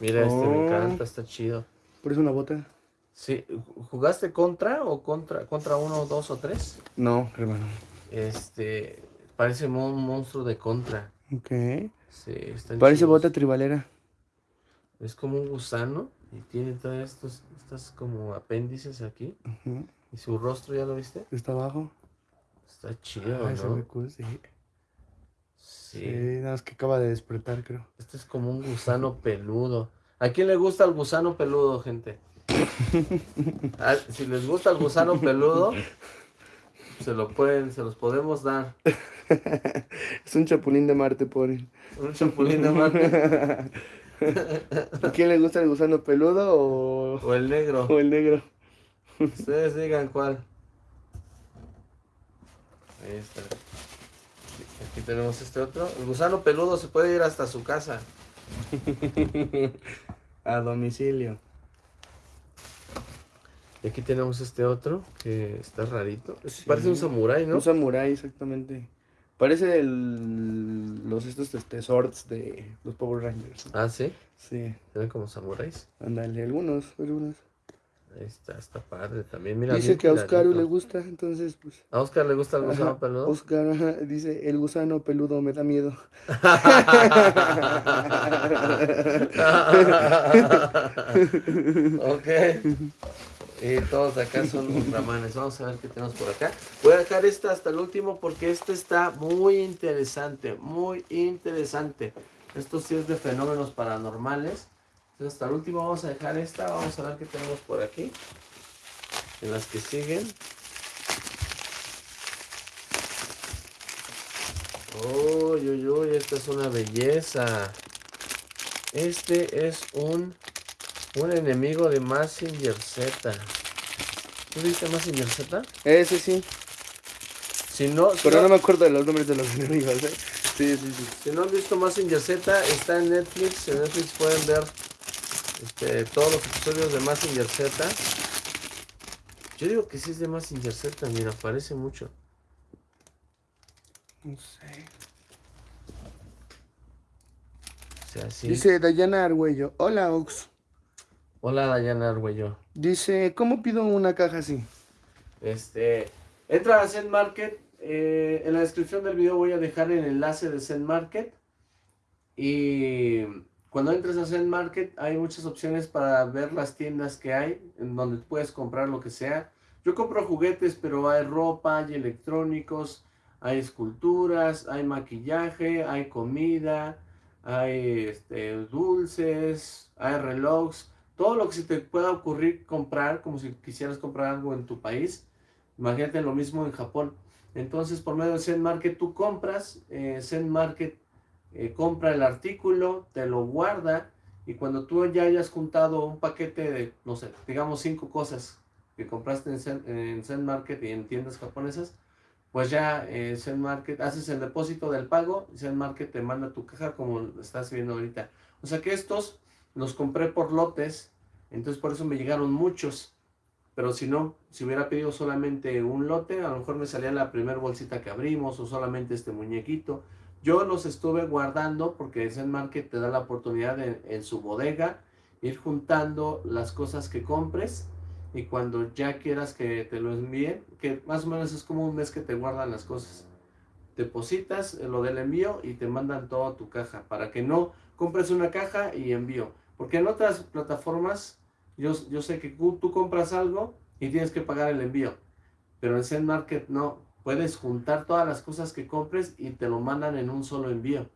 Mira, este me oh. encanta, está chido. ¿Por eso una bota? Sí. ¿Jugaste contra o contra, contra uno, dos o tres? No, hermano. Este, parece un monstruo de contra. Ok. Sí, están Parece chidos. bota tribalera. Es como un gusano y tiene todas estos, estas como apéndices aquí. Y su rostro, ¿ya lo viste? Está abajo. Está chido, Ay, se ve ¿no? cool, sí. Sí. Sí, nada más que acaba de despertar, creo. Este es como un gusano peludo. ¿A quién le gusta el gusano peludo, gente? [laughs] Ah, si les gusta el gusano peludo, se lo pueden, se los podemos dar. [laughs] Es un chapulín de Marte, ponen. Un chapulín de Marte [laughs] ¿A quién le gusta el gusano peludo o, o el negro. o el negro? Ustedes digan cuál. Ahí está. Aquí tenemos este otro. El gusano peludo se puede ir hasta su casa. [laughs] A domicilio. Y aquí tenemos este otro que está rarito. Sí. Parece un samurái, ¿no? Un samurái, exactamente. Parece el, los estos este, swords de los Power Rangers. Ah, sí. Sí, Se ven como samuráis. ándale, algunos, algunos. Ahí está, está padre también. Mira, dice que a Oscar le gusta, entonces pues. ¿A Oscar le gusta el gusano ajá, peludo? Oscar ajá, dice, el gusano peludo me da miedo. [laughs] ok. Y todos de acá son ultramanes. Vamos a ver qué tenemos por acá. Voy a dejar esta hasta el último porque este está muy interesante. Muy interesante. Esto sí es de fenómenos paranormales. Entonces hasta el último vamos a dejar esta. Vamos a ver qué tenemos por aquí. En las que siguen. Uy, uy, uy, esta es una belleza. Este es un, un enemigo de Massinger Z. ¿Tú viste Massinger Z? Ese sí, Si no, si pero no, no me acuerdo de los nombres de los [laughs] enemigos, ¿eh? Sí, sí, sí. si no han visto Massinger Z, está en Netflix. En Netflix pueden ver este, todos los episodios de Massinger Z. Yo digo que sí es de Massinger Z, mira, aparece mucho. No sé. O sea, sí. Dice Dayana Argüello, hola Ox. Hola, Dayana Arguello. Dice, ¿cómo pido una caja así? Este, entra a Zen Market. eh, en la descripción del video voy a dejar el enlace de Zen Market. Y cuando entres a Zen Market hay muchas opciones para ver las tiendas que hay, en donde puedes comprar lo que sea. Yo compro juguetes, pero hay ropa, hay electrónicos, hay esculturas, hay maquillaje, hay comida, hay este, dulces, hay relojes, todo lo que se te pueda ocurrir comprar, como si quisieras comprar algo en tu país. Imagínate lo mismo en Japón. Entonces, por medio de Zen Market, tú compras, eh, Zen Market eh, compra el artículo, te lo guarda, y cuando tú ya hayas juntado un paquete de, no sé, digamos cinco cosas que compraste en Zen, en Zen Market y en tiendas japonesas, pues ya eh, Zen Market, haces el depósito del pago, Zen Market te manda tu caja como estás viendo ahorita. O sea que estos los compré por lotes, entonces por eso me llegaron muchos. Pero si no, si hubiera pedido solamente un lote, a lo mejor me salía la primera bolsita que abrimos o solamente este muñequito. Yo los estuve guardando porque Zen Market te da la oportunidad de, en su bodega ir juntando las cosas que compres y cuando ya quieras que te lo envíen, que más o menos es como un mes que te guardan las cosas. Depositas lo del envío y te mandan toda tu caja para que no compres una caja y envío. Porque en otras plataformas yo, yo sé que tú compras algo y tienes que pagar el envío. Pero en Zen Market no. Puedes juntar todas las cosas que compres y te lo mandan en un solo envío.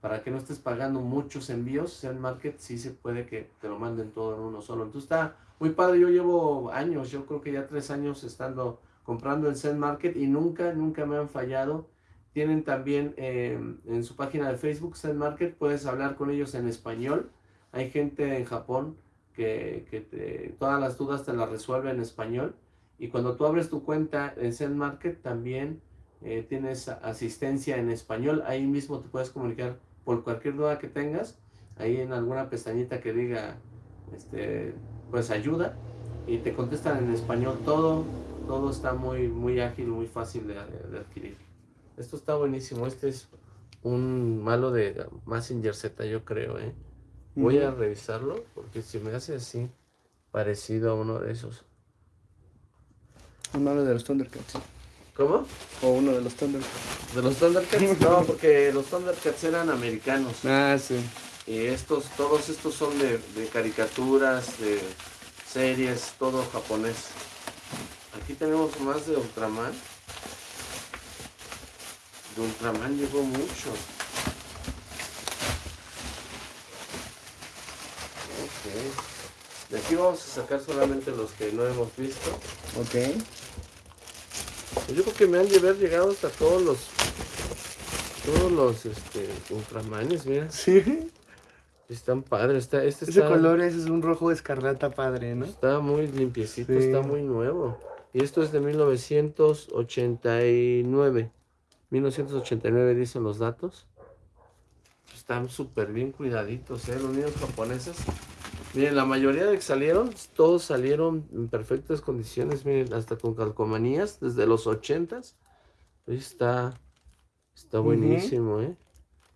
Para que no estés pagando muchos envíos, Zen Market sí se puede que te lo manden todo en uno solo. Entonces está muy padre. Yo llevo años, yo creo que ya tres años estando comprando en Zen Market y nunca, nunca me han fallado. Tienen también eh, en su página de Facebook, Zen Market, puedes hablar con ellos en español. Hay gente en Japón que, que te- todas las dudas te las resuelve en español. Y cuando tú abres tu cuenta en Zen Market, también eh, tienes asistencia en español. Ahí mismo te puedes comunicar por cualquier duda que tengas. Ahí en alguna pestañita que diga, este, pues ayuda. Y te contestan en español todo. Todo está muy, muy ágil, muy fácil de, de adquirir. Esto está buenísimo. Este es un malo de Messenger Z, yo creo, ¿eh? Voy a Ujú. revisarlo porque si me hace así, parecido a uno de esos. Un malo de los Thundercats. ¿Cómo? O uno de los Thundercats. ¿De los Thundercats? no, porque los Thundercats eran americanos. Ah, sí. Y estos, todos estos son de, de caricaturas, de series, todo japonés. Aquí tenemos más de Ultraman. De Ultraman llegó mucho. Ok. De aquí vamos a sacar solamente los que no hemos visto. Ok. Pues yo creo que me han de haber llegado hasta todos los todos los este ultramanes, mira. Sí. Están padres. Está, este Ese está, color es un rojo escarlata padre, ¿no? está muy limpiecito, Sí. está muy nuevo. Y esto es de 1989. 1989 dicen los datos. Están súper bien cuidaditos, ¿eh? Los niños japoneses. Miren, la mayoría de que salieron, todos salieron en perfectas condiciones, miren, hasta con calcomanías, desde los 80s. Ahí está, está buenísimo, ¿eh?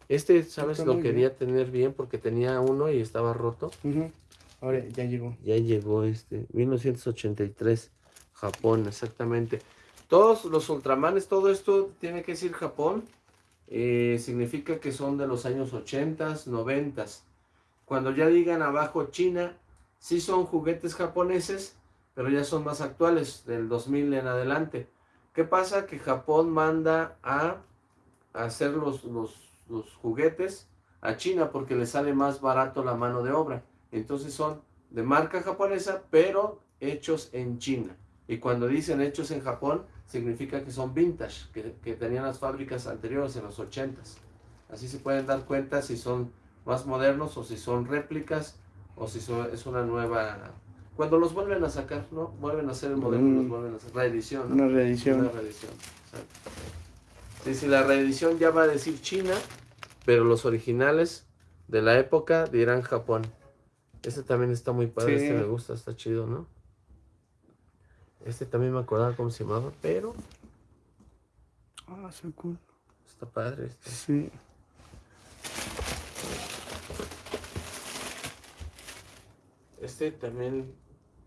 Este, ¿sabes? Está Lo bien. quería tener bien porque tenía uno y estaba roto. Ujú. Ahora ya llegó. Ya llegó este, 1983, Japón, exactamente. Todos los Ultramanes, todo esto tiene que decir Japón, eh, significa que son de los años 80s, 90s. Cuando ya digan abajo China, sí son juguetes japoneses, pero ya son más actuales, del 2000 en adelante. ¿Qué pasa? Que Japón manda a hacer los, los, juguetes a China porque le sale más barato la mano de obra. Entonces son de marca japonesa, pero hechos en China. Y cuando dicen hechos en Japón, significa que son vintage, que, que tenían las fábricas anteriores en los 80s. Así se pueden dar cuenta si son más modernos o si son réplicas o si son- es una nueva... Cuando los vuelven a sacar, ¿no? Vuelven a hacer el modelo y los Mm. vuelven a hacer reedición, ¿no? Una Una reedición. reedición, exacto. Sí, sí, la reedición ya va a decir China, pero los originales de la época dirán Japón. Este también está muy padre, Sí. este me gusta, está chido, ¿no? Este también me acordaba cómo se llamaba, pero Ah, so cool. está padre este. Sí. Este también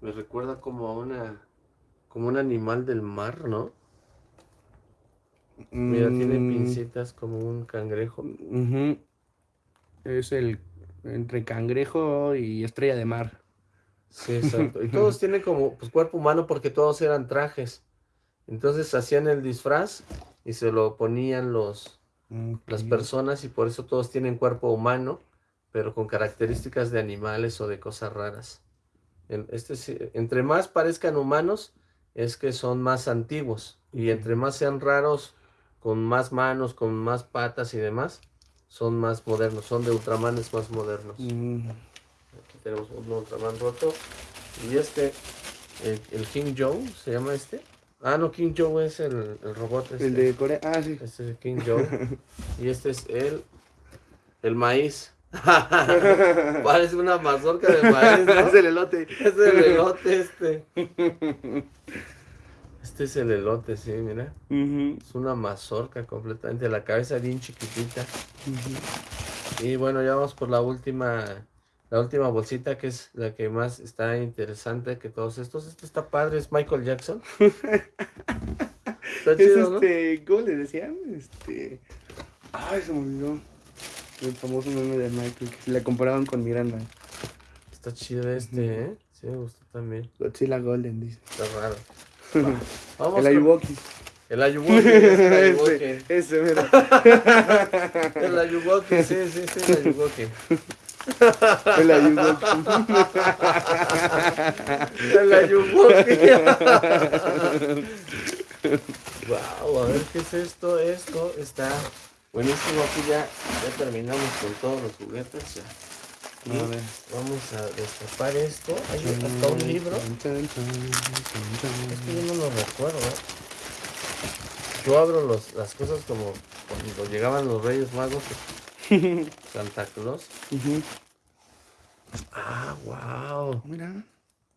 me recuerda como a una como un animal del mar, ¿no? Mira, tiene Mm, pincitas como un cangrejo. Es el entre cangrejo y estrella de mar. Sí, exacto. Y todos [laughs] tienen como pues, cuerpo humano porque todos eran trajes. Entonces hacían el disfraz y se lo ponían los, las personas y por eso todos tienen cuerpo humano, pero con características de animales o de cosas raras. Este, entre más parezcan humanos, es que son más antiguos. Y entre más sean raros, con más manos, con más patas y demás, son más modernos, son de ultramanes más modernos. Mm, Aquí tenemos un Ultraman roto. Y este, el, el King Joe, ¿se llama este? Ah, no, King Joe es el, el robot. Este. El de Corea. Ah, sí. Este es el King Joe. [laughs] y este es el, el maíz. [laughs] Parece una mazorca de maíz, ¿no? es el elote. Es el elote este. Este es el elote, sí, mira. Es una mazorca completamente. La cabeza bien chiquitita. Y bueno, ya vamos por la última, la última bolsita que es la que más está interesante que todos estos. Este está padre, es Michael Jackson. [laughs] Está Es chido, ¿no? este, ¿cómo le decían? Este. Ay, se me olvidó. El famoso meme de Michael que le comparaban con Miranda. Está chido este, ¿eh? Sí, me gustó también. Godzilla Golden, dice. Está raro. Va, [laughs] Vamos el con- Ayuwoki. El Ayuwoki, es el Ayuwoki. [laughs] ese, ese, mira. [laughs] El Ayuwoki, sí, sí, sí, el Ayuwoki. El Ayuwoki. El Ayuwoki. wow, a ver qué es esto. Esto está buenísimo. Aquí ya, ya terminamos con todos los juguetes. Ya. Y A ver. Vamos a destapar esto. Hay hasta un libro. Este yo no lo recuerdo. Yo abro los, las cosas como cuando llegaban los Reyes Magos. [laughs] Santa Claus. Ah, wow. Mira.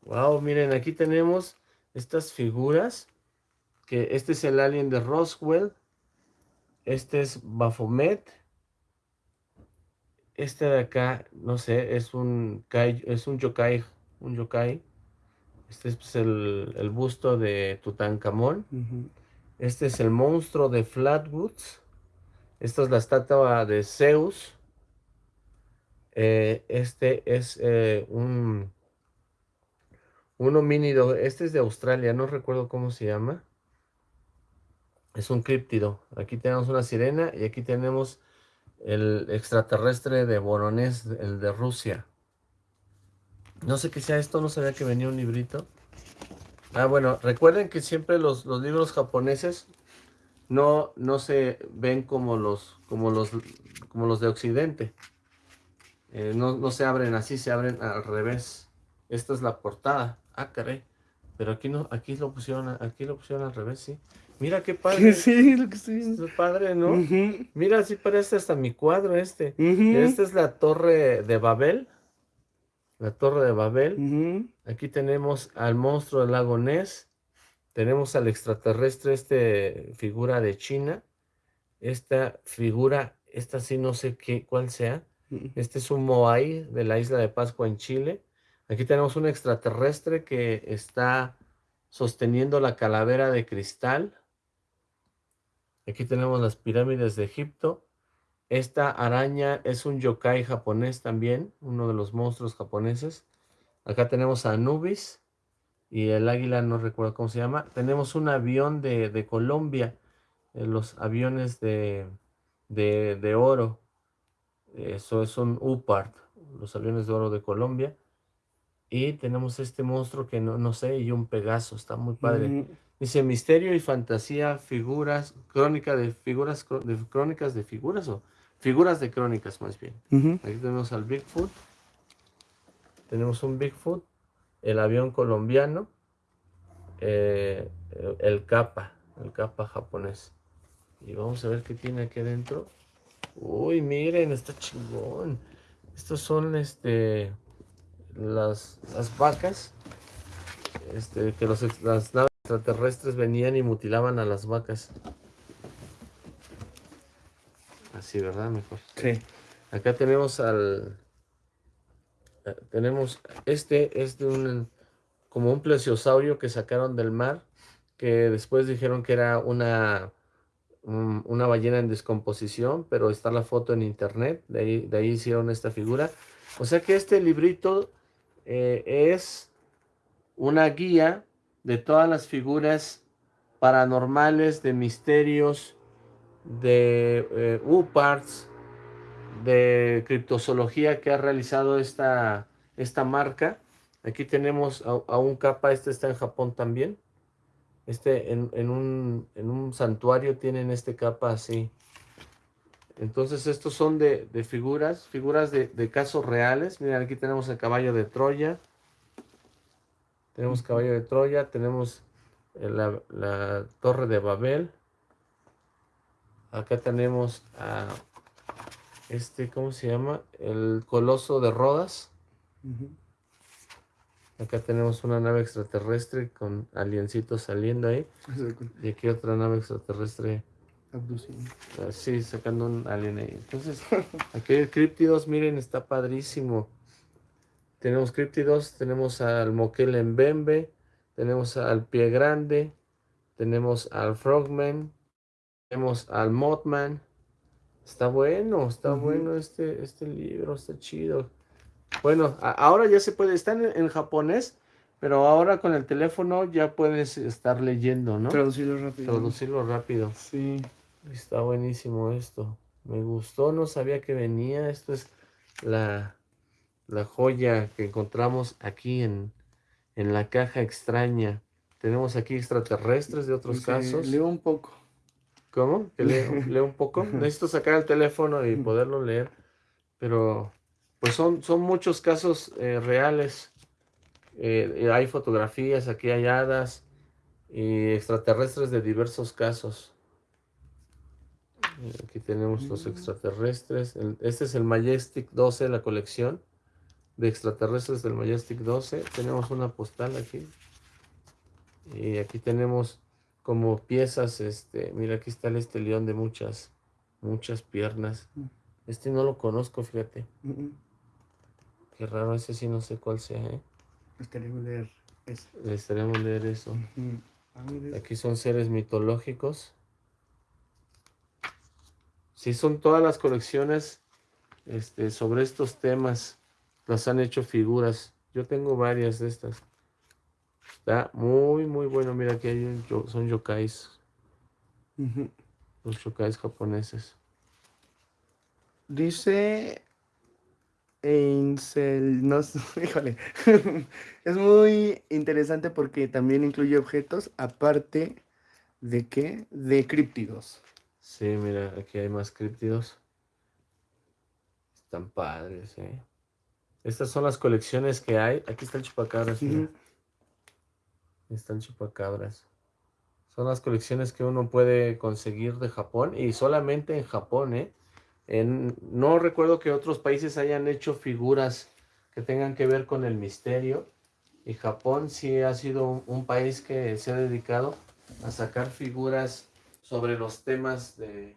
Wow, miren, aquí tenemos estas figuras. Que este es el alien de Roswell. Este es Baphomet. Este de acá, no sé, es un kai, es un yokai, un yokai. Este es pues, el, el busto de Tutankamón. Este es el monstruo de Flatwoods. Esta es la estatua de Zeus. Eh, este es eh, un, un homínido. Este es de Australia, no recuerdo cómo se llama. Es un críptido. Aquí tenemos una sirena y aquí tenemos el extraterrestre de Voronezh, el de Rusia. No sé qué sea esto, no sabía que venía un librito. Ah, bueno, recuerden que siempre los, los libros japoneses no, no se ven como los, como los, como los de Occidente. Eh, no, no, se abren así, se abren al revés. Esta es la portada. Ah, caray. Pero aquí no, aquí lo pusieron, aquí lo pusieron al revés, sí. Mira qué [laughs] padre. Sí, lo que estoy viendo. Es padre, ¿no? Mira, así parece hasta mi cuadro este. Esta es la torre de Babel. La torre de Babel. Aquí tenemos al monstruo del lago Ness. Tenemos al extraterrestre, este figura de China. Esta figura, esta sí no sé qué, cuál sea. Este es un Moai de la isla de Pascua en Chile. Aquí tenemos un extraterrestre que está sosteniendo la calavera de cristal. Aquí tenemos las pirámides de Egipto. Esta araña es un yokai japonés también, uno de los monstruos japoneses. Acá tenemos a Anubis y el águila, no recuerdo cómo se llama. Tenemos un avión de, Colombia, eh, los aviones de, de, oro. Eso es un UPART, los aviones de oro de Colombia. Y tenemos este monstruo que no, no sé, y un Pegaso, está muy padre. Dice misterio y fantasía, figuras, crónica de figuras, de crónicas de figuras o figuras de crónicas más bien. Aquí tenemos al Bigfoot. Tenemos un Bigfoot, el avión colombiano, eh, el capa, el capa japonés. Y vamos a ver qué tiene aquí adentro. Uy, miren, está chingón. Estos son este las, las vacas. Este, que los, las naves extraterrestres venían y mutilaban a las vacas. Así, ¿verdad? Mejor. Sí. Acá tenemos al... Eh, tenemos... Este es de un... Como un plesiosaurio que sacaron del mar. Que después dijeron que era una... una ballena en descomposición. Pero está la foto en internet. De ahí, de ahí hicieron esta figura. O sea que este librito eh, es una guía de todas las figuras paranormales, de misterios, de eh, UPARTS, de criptozoología que ha realizado esta, esta marca. Aquí tenemos a, un capa, este está en Japón también. Este en, en, un, en un santuario tienen este capa así. Entonces estos son de, de figuras, figuras de, de, casos reales. Miren, aquí tenemos el caballo de Troya. Tenemos caballo de Troya, tenemos eh, la, torre de Babel. Acá tenemos a este, ¿cómo se llama? El coloso de Rodas. Acá tenemos una nave extraterrestre con aliencitos saliendo ahí. Y aquí otra nave extraterrestre. Abduciendo. Ah, sí, sacando un alien ahí. Entonces, [laughs] aquí hay críptidos, miren, está padrísimo. Tenemos críptidos, tenemos al Moquel en Bembe, tenemos al Pie Grande, tenemos al Frogman, tenemos al Mothman. Está bueno, está bueno este, este libro, está chido. Bueno, ahora ya se puede, está en, japonés, pero ahora con el teléfono ya puedes estar leyendo, ¿no? Traducirlo rápido. Traducirlo rápido. Sí. Está buenísimo esto. Me gustó, no sabía que venía. Esto es la, la joya que encontramos aquí en, en la caja extraña. Tenemos aquí extraterrestres de otros casos. Leo un poco. ¿Cómo? [laughs] leo, un poco? Necesito sacar el teléfono y poderlo leer. Pero, pues son, son muchos casos eh, reales. Eh, hay fotografías aquí halladas y extraterrestres de diversos casos. Aquí tenemos los mm. extraterrestres. este es el Majestic 12, la colección de extraterrestres del Majestic 12. Tenemos una postal aquí. Y aquí tenemos como piezas, este, mira, aquí está el este león de muchas, muchas piernas. Mm. Este no lo conozco, fíjate. Qué raro, ese sí no sé cuál sea, ¿eh? Estaríamos leer eso. Estaríamos leer eso. Aquí son seres mitológicos. Sí, son todas las colecciones este, sobre estos temas. Las han hecho figuras. Yo tengo varias de estas. Está muy, muy bueno. Mira, aquí hay un, son yokais. Los yokais japoneses. Dice Einsel, no, [laughs] híjole, es muy interesante porque también incluye objetos aparte de qué, de críptidos. Sí, mira, aquí hay más críptidos. Están padres, eh. Estas son las colecciones que hay. Aquí está el chupacabras, mira. Están chupacabras. Son las colecciones que uno puede conseguir de Japón y solamente en Japón, ¿eh? no recuerdo que otros países hayan hecho figuras que tengan que ver con el misterio. Y Japón sí ha sido un, país que se ha dedicado a sacar figuras sobre los temas de,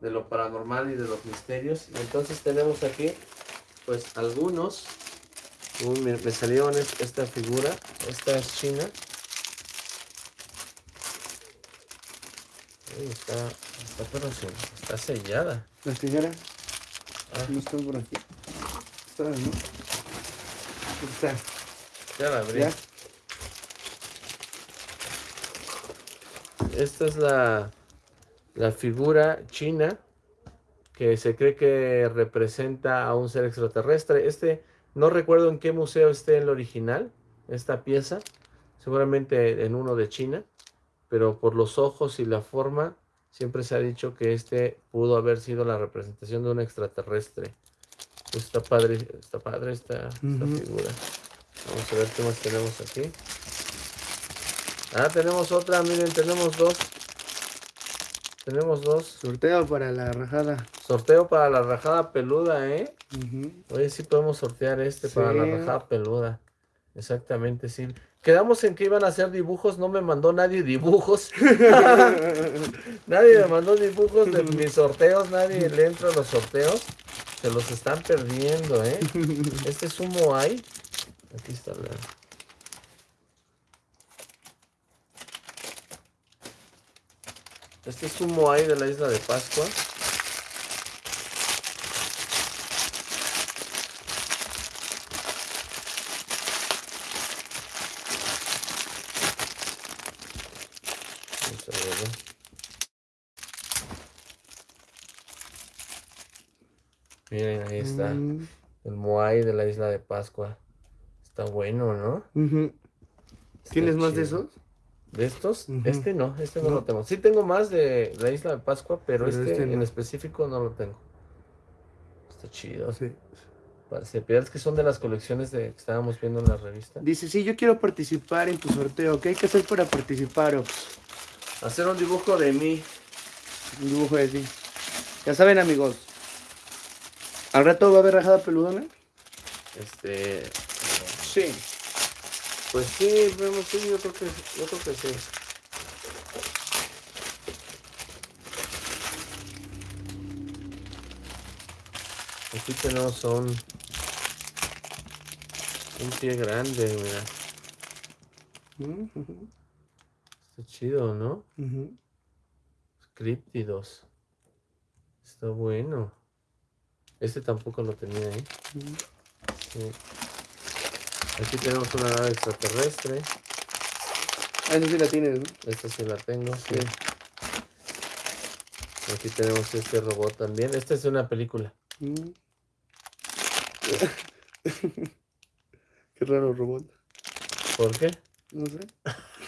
lo paranormal y de los misterios. Y entonces tenemos aquí, pues, algunos. me, me, salieron esta figura. Esta es china. está, está, pero está sellada. ¿Las tijeras? Ah. No están por aquí. Está, ¿no? Está. Ya la abrí. Esta es la, la figura china que se cree que representa a un ser extraterrestre. Este, no recuerdo en qué museo esté el original, esta pieza, seguramente en uno de China, pero por los ojos y la forma Siempre se ha dicho que este pudo haber sido la representación de un extraterrestre. Pues está padre, está padre esta, figura. Vamos a ver qué más tenemos aquí. Ah, tenemos otra, miren, tenemos dos. Tenemos dos. Sorteo para la rajada. Sorteo para la rajada peluda, ¿eh? Oye, sí podemos sortear este para la rajada peluda. Exactamente, sí. Quedamos en que iban a hacer dibujos, no me mandó nadie dibujos. [laughs] nadie me mandó dibujos de mis sorteos, nadie le entra a los sorteos. Se los están perdiendo, ¿eh? [laughs] Este es un Moai. Aquí está la... Este es un Moai de la isla de Pascua. Miren, ahí está. Mm. El Moai de la isla de Pascua. Está bueno, ¿no? ¿Tienes más de esos? ¿De estos? Este no, este no, lo tengo. Sí tengo más de la isla de Pascua, pero, este, este en específico no lo tengo. Está chido. Sí. Parece, es que son de las colecciones de, que estábamos viendo en la revista. Dice, sí, yo quiero participar en tu sorteo. ¿Qué hay que hacer para participar? Hacer un dibujo de mí. Un dibujo de ti. Ya saben, amigos, ¿Al rato va a haber rajada peludona? Este. Sí. Pues sí, vemos, sí, yo creo que, yo creo que sí. Aquí tenemos un, un pie grande, mira. Está chido, ¿no? Uh Está bueno. Este tampoco lo tenía ahí. Aquí tenemos una nave extraterrestre. Ah, esa sí la tienes, ¿no? Esta sí la tengo, sí. Aquí tenemos este robot también. Esta es una película. Mm. [laughs] qué raro robot. ¿Por qué? No sé.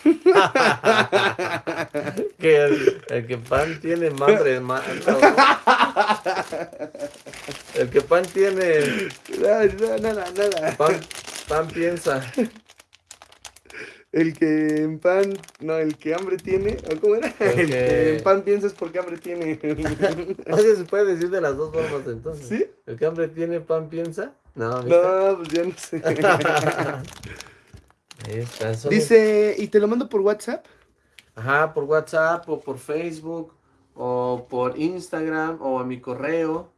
[laughs] que el, que pan tiene madre ¿no? El que pan tiene. [laughs] nada, nada. Pan, piensa. El que en pan, no, el que hambre tiene, cómo era? El, que... en pan piensa es porque hambre tiene. [laughs] Oye, se puede decir de las dos formas entonces. ¿Sí? El que hambre tiene, pan piensa. No, no pues ya no sé. [laughs] Dice, ¿y te lo mando por WhatsApp? Ajá, por WhatsApp o por Facebook o por Instagram o a mi correo.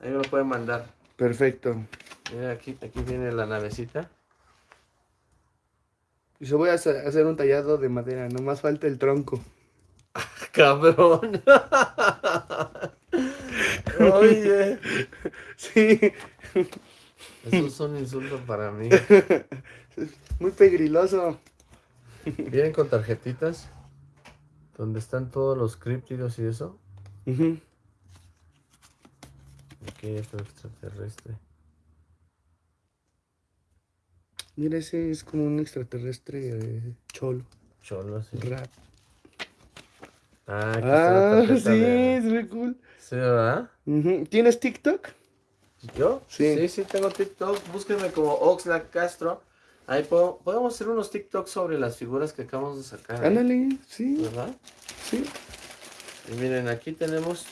Ahí me lo pueden mandar. Perfecto. Mira, aquí, aquí viene la navecita. Y se voy a hacer un tallado de madera, nomás falta el tronco. Cabrón. [laughs] Oye. Sí. Esos son insultos para mí. [laughs] Muy pegriloso. ¿Vienen con tarjetitas? Donde están todos los críptidos y eso. Uh Aquí hay otro extraterrestre. Mira, ese es como un extraterrestre eh, cholo. Cholo, sí. Rap. Ah, ah sí, es muy cool. Sí, ¿verdad? ¿Tienes TikTok? ¿Yo? Sí. Sí, sí, tengo TikTok. Búsquenme como Oxlack Castro. Ahí podemos hacer unos TikToks sobre las figuras que acabamos de sacar. ¿eh? Ándale, sí. ¿Verdad? Sí. Y miren, aquí tenemos,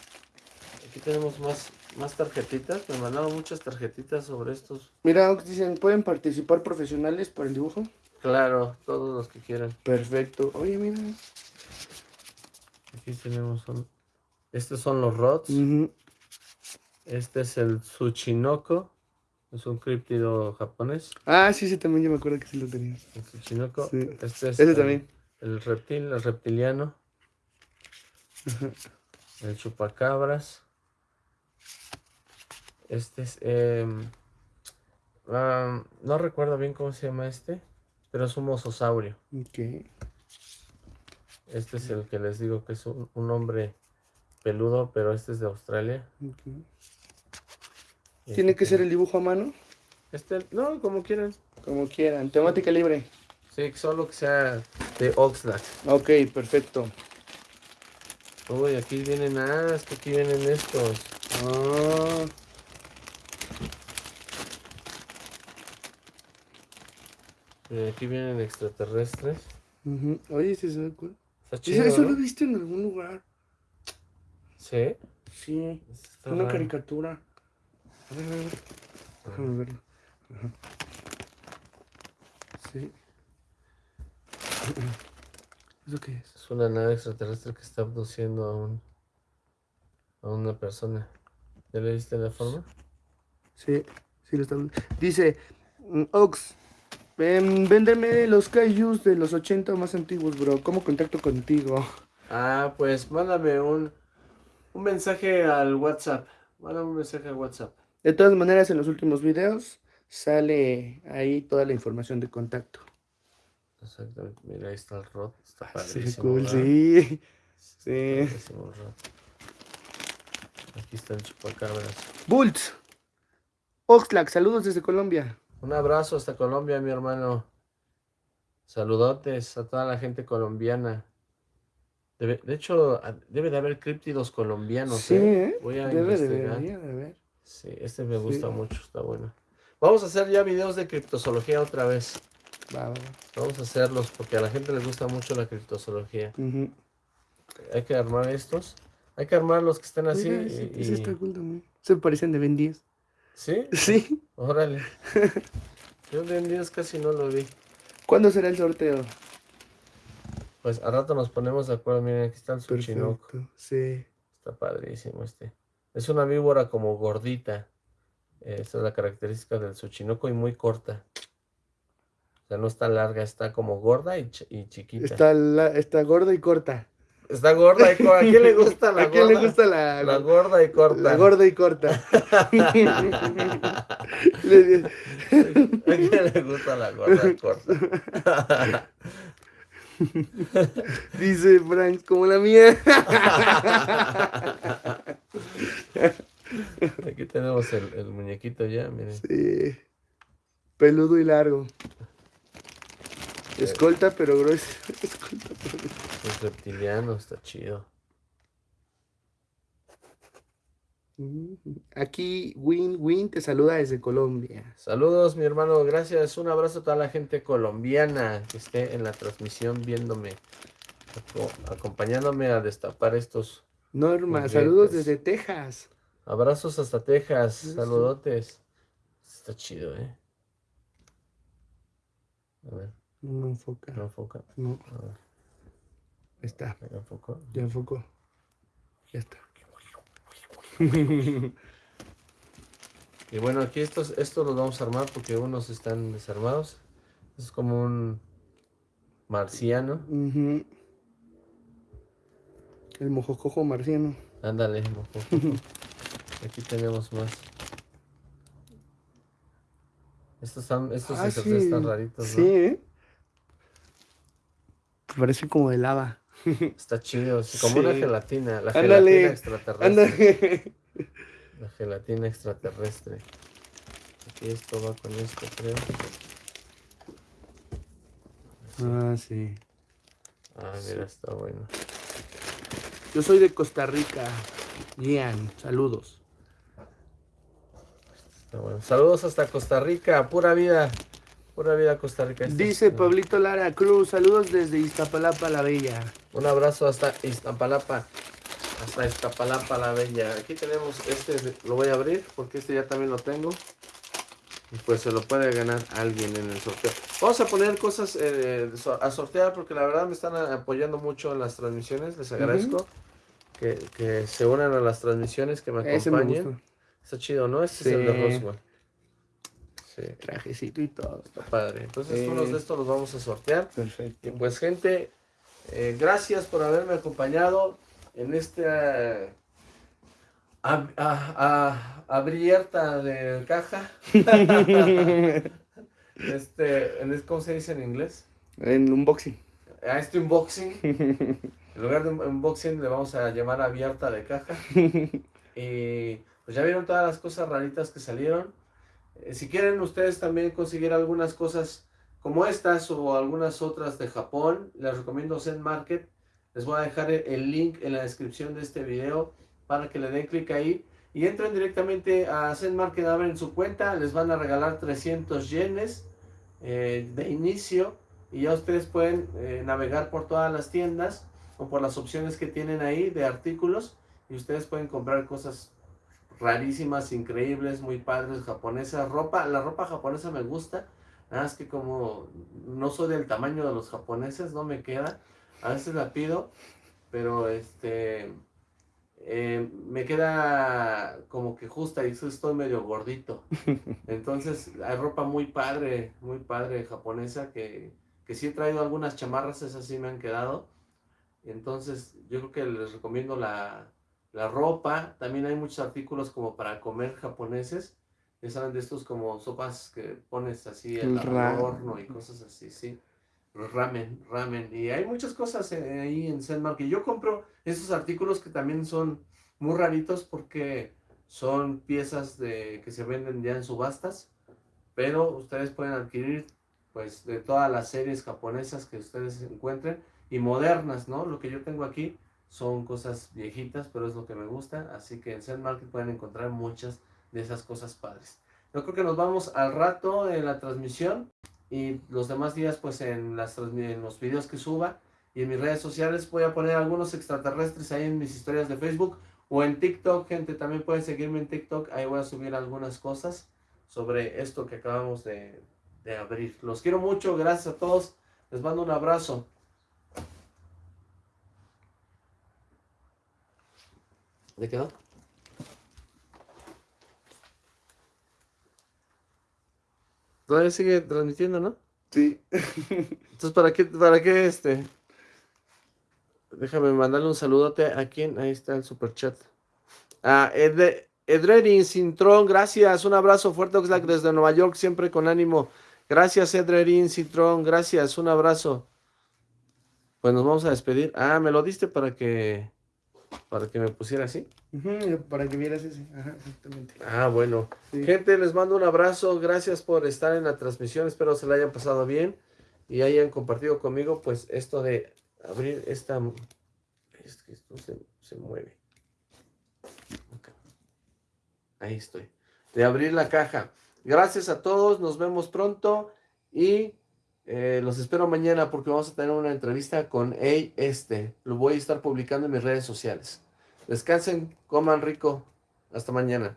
aquí tenemos más, más tarjetitas. Me mandaron muchas tarjetitas sobre estos. Mira, dicen, ¿pueden participar profesionales para el dibujo? Claro, todos los que quieran. Perfecto. Oye, mira. Aquí tenemos un... Estos son los rods. Este es el Tsuchinoko. Es un críptido japonés. Ah, sí, sí, también yo me acuerdo que sí lo tenía. El Tsuchinoko. Este es el, también. El reptil, el reptiliano. El chupacabras. Este es... Em, ah, no recuerdo bien cómo se llama este, pero es un mososaurio. Ok. Este es el que les digo que es un, hombre peludo, pero este es de Australia. ¿Tiene que ser el dibujo a mano? Este, no, como quieran. Como quieran, temática libre. Sí, solo que sea de Oxlack. Ok, perfecto. Uy, aquí vienen, ah, es que aquí vienen estos. Ah. Aquí vienen extraterrestres. Oye, ¿sí se ve cool? Eso lo he visto en algún lugar. ¿Sí? Sí. una caricatura. A ver, a ver. Déjame verlo. Sí. [clears throat] ¿Eso qué es? Es una nave extraterrestre que está abduciendo a un a una persona. ¿Ya le viste la forma? Sí, sí lo está. Dice mm, Ox, véndeme los Kaijus de los 80 más antiguos, bro. ¿Cómo contacto contigo? Ah, pues mándame un, un mensaje al WhatsApp. Mándame un mensaje al WhatsApp. De todas maneras, en los últimos videos sale ahí toda la información de contacto. Exactamente. Mira, ahí está el rod. Está ah, padrísimo. sí. Sí. Aquí está el chupacabras. Bulls. Oxlack, saludos desde Colombia. Un abrazo hasta Colombia, mi hermano. Saludotes a toda la gente colombiana. de hecho, debe de haber críptidos colombianos. Sí, ¿eh? ¿eh? Voy a debe, investigar. de haber. Sí, este me gusta mucho, está bueno. Vamos a hacer ya videos de criptozoología otra vez. Vamos a hacerlos porque a la gente le gusta mucho la criptozoología. Hay que armar estos. Hay que armar los que están así. y, Se parecen de Ben 10. ¿Sí? Sí. Órale. [laughs] Yo de días casi no lo vi. ¿Cuándo será el sorteo? Pues a rato nos ponemos de acuerdo. Miren, aquí está el Suchinoco. Sí. Está padrísimo este. Es una víbora como gordita. Esa es la característica del Suchinoco y muy corta. O sea, no está larga, está como gorda y, chiquita. Está, está gorda y corta. Está gorda y corta. ¿A quién le gusta la gorda? [laughs] ¿A quién le gusta la, la gorda y corta? La gorda y corta. [laughs] ¿A quién le gusta la gorda y corta? [laughs] Dice Frank, como la mía. Aquí tenemos el, el muñequito ya, miren. Sí. Peludo y largo. Escolta, pero grueso. Escolta, pero Es reptiliano, está chido. Aquí Win Win te saluda desde Colombia. Saludos, mi hermano. Gracias. Un abrazo a toda la gente colombiana que esté en la transmisión viéndome, acompañándome a destapar estos. Norma, saludos desde Texas. Abrazos hasta Texas. Saludotes. Está chido, ¿eh? A ver. No enfoca. No enfoca. No. Ahí está. Ya enfocó. Ya enfocó. Ya está. [laughs] y bueno, aquí estos, estos los vamos a armar porque unos están desarmados. Es como un, Marciano. El mojocojo marciano. Ándale, mojocojo. [laughs] Aquí tenemos más. Estos, están, estos ah, están raritos, ¿no? Sí, ¿eh? Parece como de lava. [laughs] Está chido, como una gelatina. La gelatina extraterrestre. La gelatina extraterrestre. Aquí esto va con esto, creo. Ah, sí. Ah, mira, está bueno. Yo soy de Costa Rica. Ian, saludos. Saludos hasta Costa Rica, pura vida. Pura vida Costa Rica. Dice Pablito Lara Cruz, saludos desde Iztapalapa la Bella. Un abrazo hasta Iztapalapa. Hasta Iztapalapa la Bella. Aquí tenemos este, lo voy a abrir porque este ya también lo tengo. Y pues se lo puede ganar alguien en el sorteo. Vamos a poner cosas eh, a sortear porque la verdad me están apoyando mucho en las transmisiones. Les agradezco que, se unan a las transmisiones, que me acompañen. Está chido, ¿no? Este es el de Roswell. Trajecito y todo. Está padre. Entonces, unos de estos los vamos a sortear. Perfecto. Y pues, gente, eh, gracias por haberme acompañado en esta abierta de caja. [laughs] este, ¿cómo se dice en inglés? En unboxing. A este unboxing. En lugar de unboxing le vamos a llamar abierta de caja. [laughs] Y pues ya vieron todas las cosas raritas que salieron. Eh, si quieren ustedes también conseguir algunas cosas como estas o algunas otras de Japón, les recomiendo Zen Market. Les voy a dejar el link en la descripción de este video para que le den clic ahí y entren directamente a Zen Market, abren su cuenta, les van a regalar 300 yenes eh, de inicio y ya ustedes pueden eh, navegar por todas las tiendas o por las opciones que tienen ahí de artículos y ustedes pueden comprar cosas rarísimas, increíbles, muy padres, japonesas, ropa, la ropa japonesa me gusta, nada más que como no soy del tamaño de los japoneses, no me queda, a veces la pido, pero este, eh, me queda como que justa y estoy medio gordito, [laughs] entonces hay ropa muy padre, muy padre japonesa que, que sí he traído algunas chamarras, esas sí me han quedado, entonces yo creo que les recomiendo la la ropa, también hay muchos artículos como para comer japoneses, ya saben de estos como sopas que pones así en el horno y cosas así, sí. Ramen, ramen. Y hay muchas cosas ahí en Zenmark. Y yo compro esos artículos que también son muy raritos porque son piezas de que se venden ya en subastas. Pero ustedes pueden adquirir pues de todas las series japonesas que ustedes encuentren y modernas, ¿no? Lo que yo tengo aquí son cosas viejitas, pero es lo que me gusta. Así que en Zen Market pueden encontrar muchas de esas cosas padres. Yo creo que nos vamos al rato en la transmisión y los demás días pues en, las, en los videos que suba y en mis redes sociales voy a poner algunos extraterrestres ahí en mis historias de Facebook o en TikTok, gente, también pueden seguirme en TikTok, ahí voy a subir algunas cosas sobre esto que acabamos de, de abrir. Los quiero mucho, gracias a todos, les mando un abrazo. ¿De quedó? Todavía sigue transmitiendo, ¿no? Sí. Entonces, ¿para qué, para qué este? Déjame mandarle un saludote a quien, ahí está el super chat. Ah, Ed, Edrerin Cintrón, gracias, un abrazo fuerte Oxlack desde Nueva York, siempre con ánimo. Gracias Edrerin Cintrón, gracias, un abrazo. Pues nos vamos a despedir. Ah, me lo diste para que para que me pusiera así. para que vieras ese. Ajá, exactamente. Ah, bueno. Gente, les mando un abrazo. Gracias por estar en la transmisión. Espero se la hayan pasado bien y hayan compartido conmigo, pues, esto de abrir esta. Es que esto se, mueve. Ahí estoy. De abrir la caja. Gracias a todos. Nos vemos pronto y eh, los espero mañana porque vamos a tener una entrevista con Ey Este. Lo voy a estar publicando en mis redes sociales. Descansen, coman rico. Hasta mañana.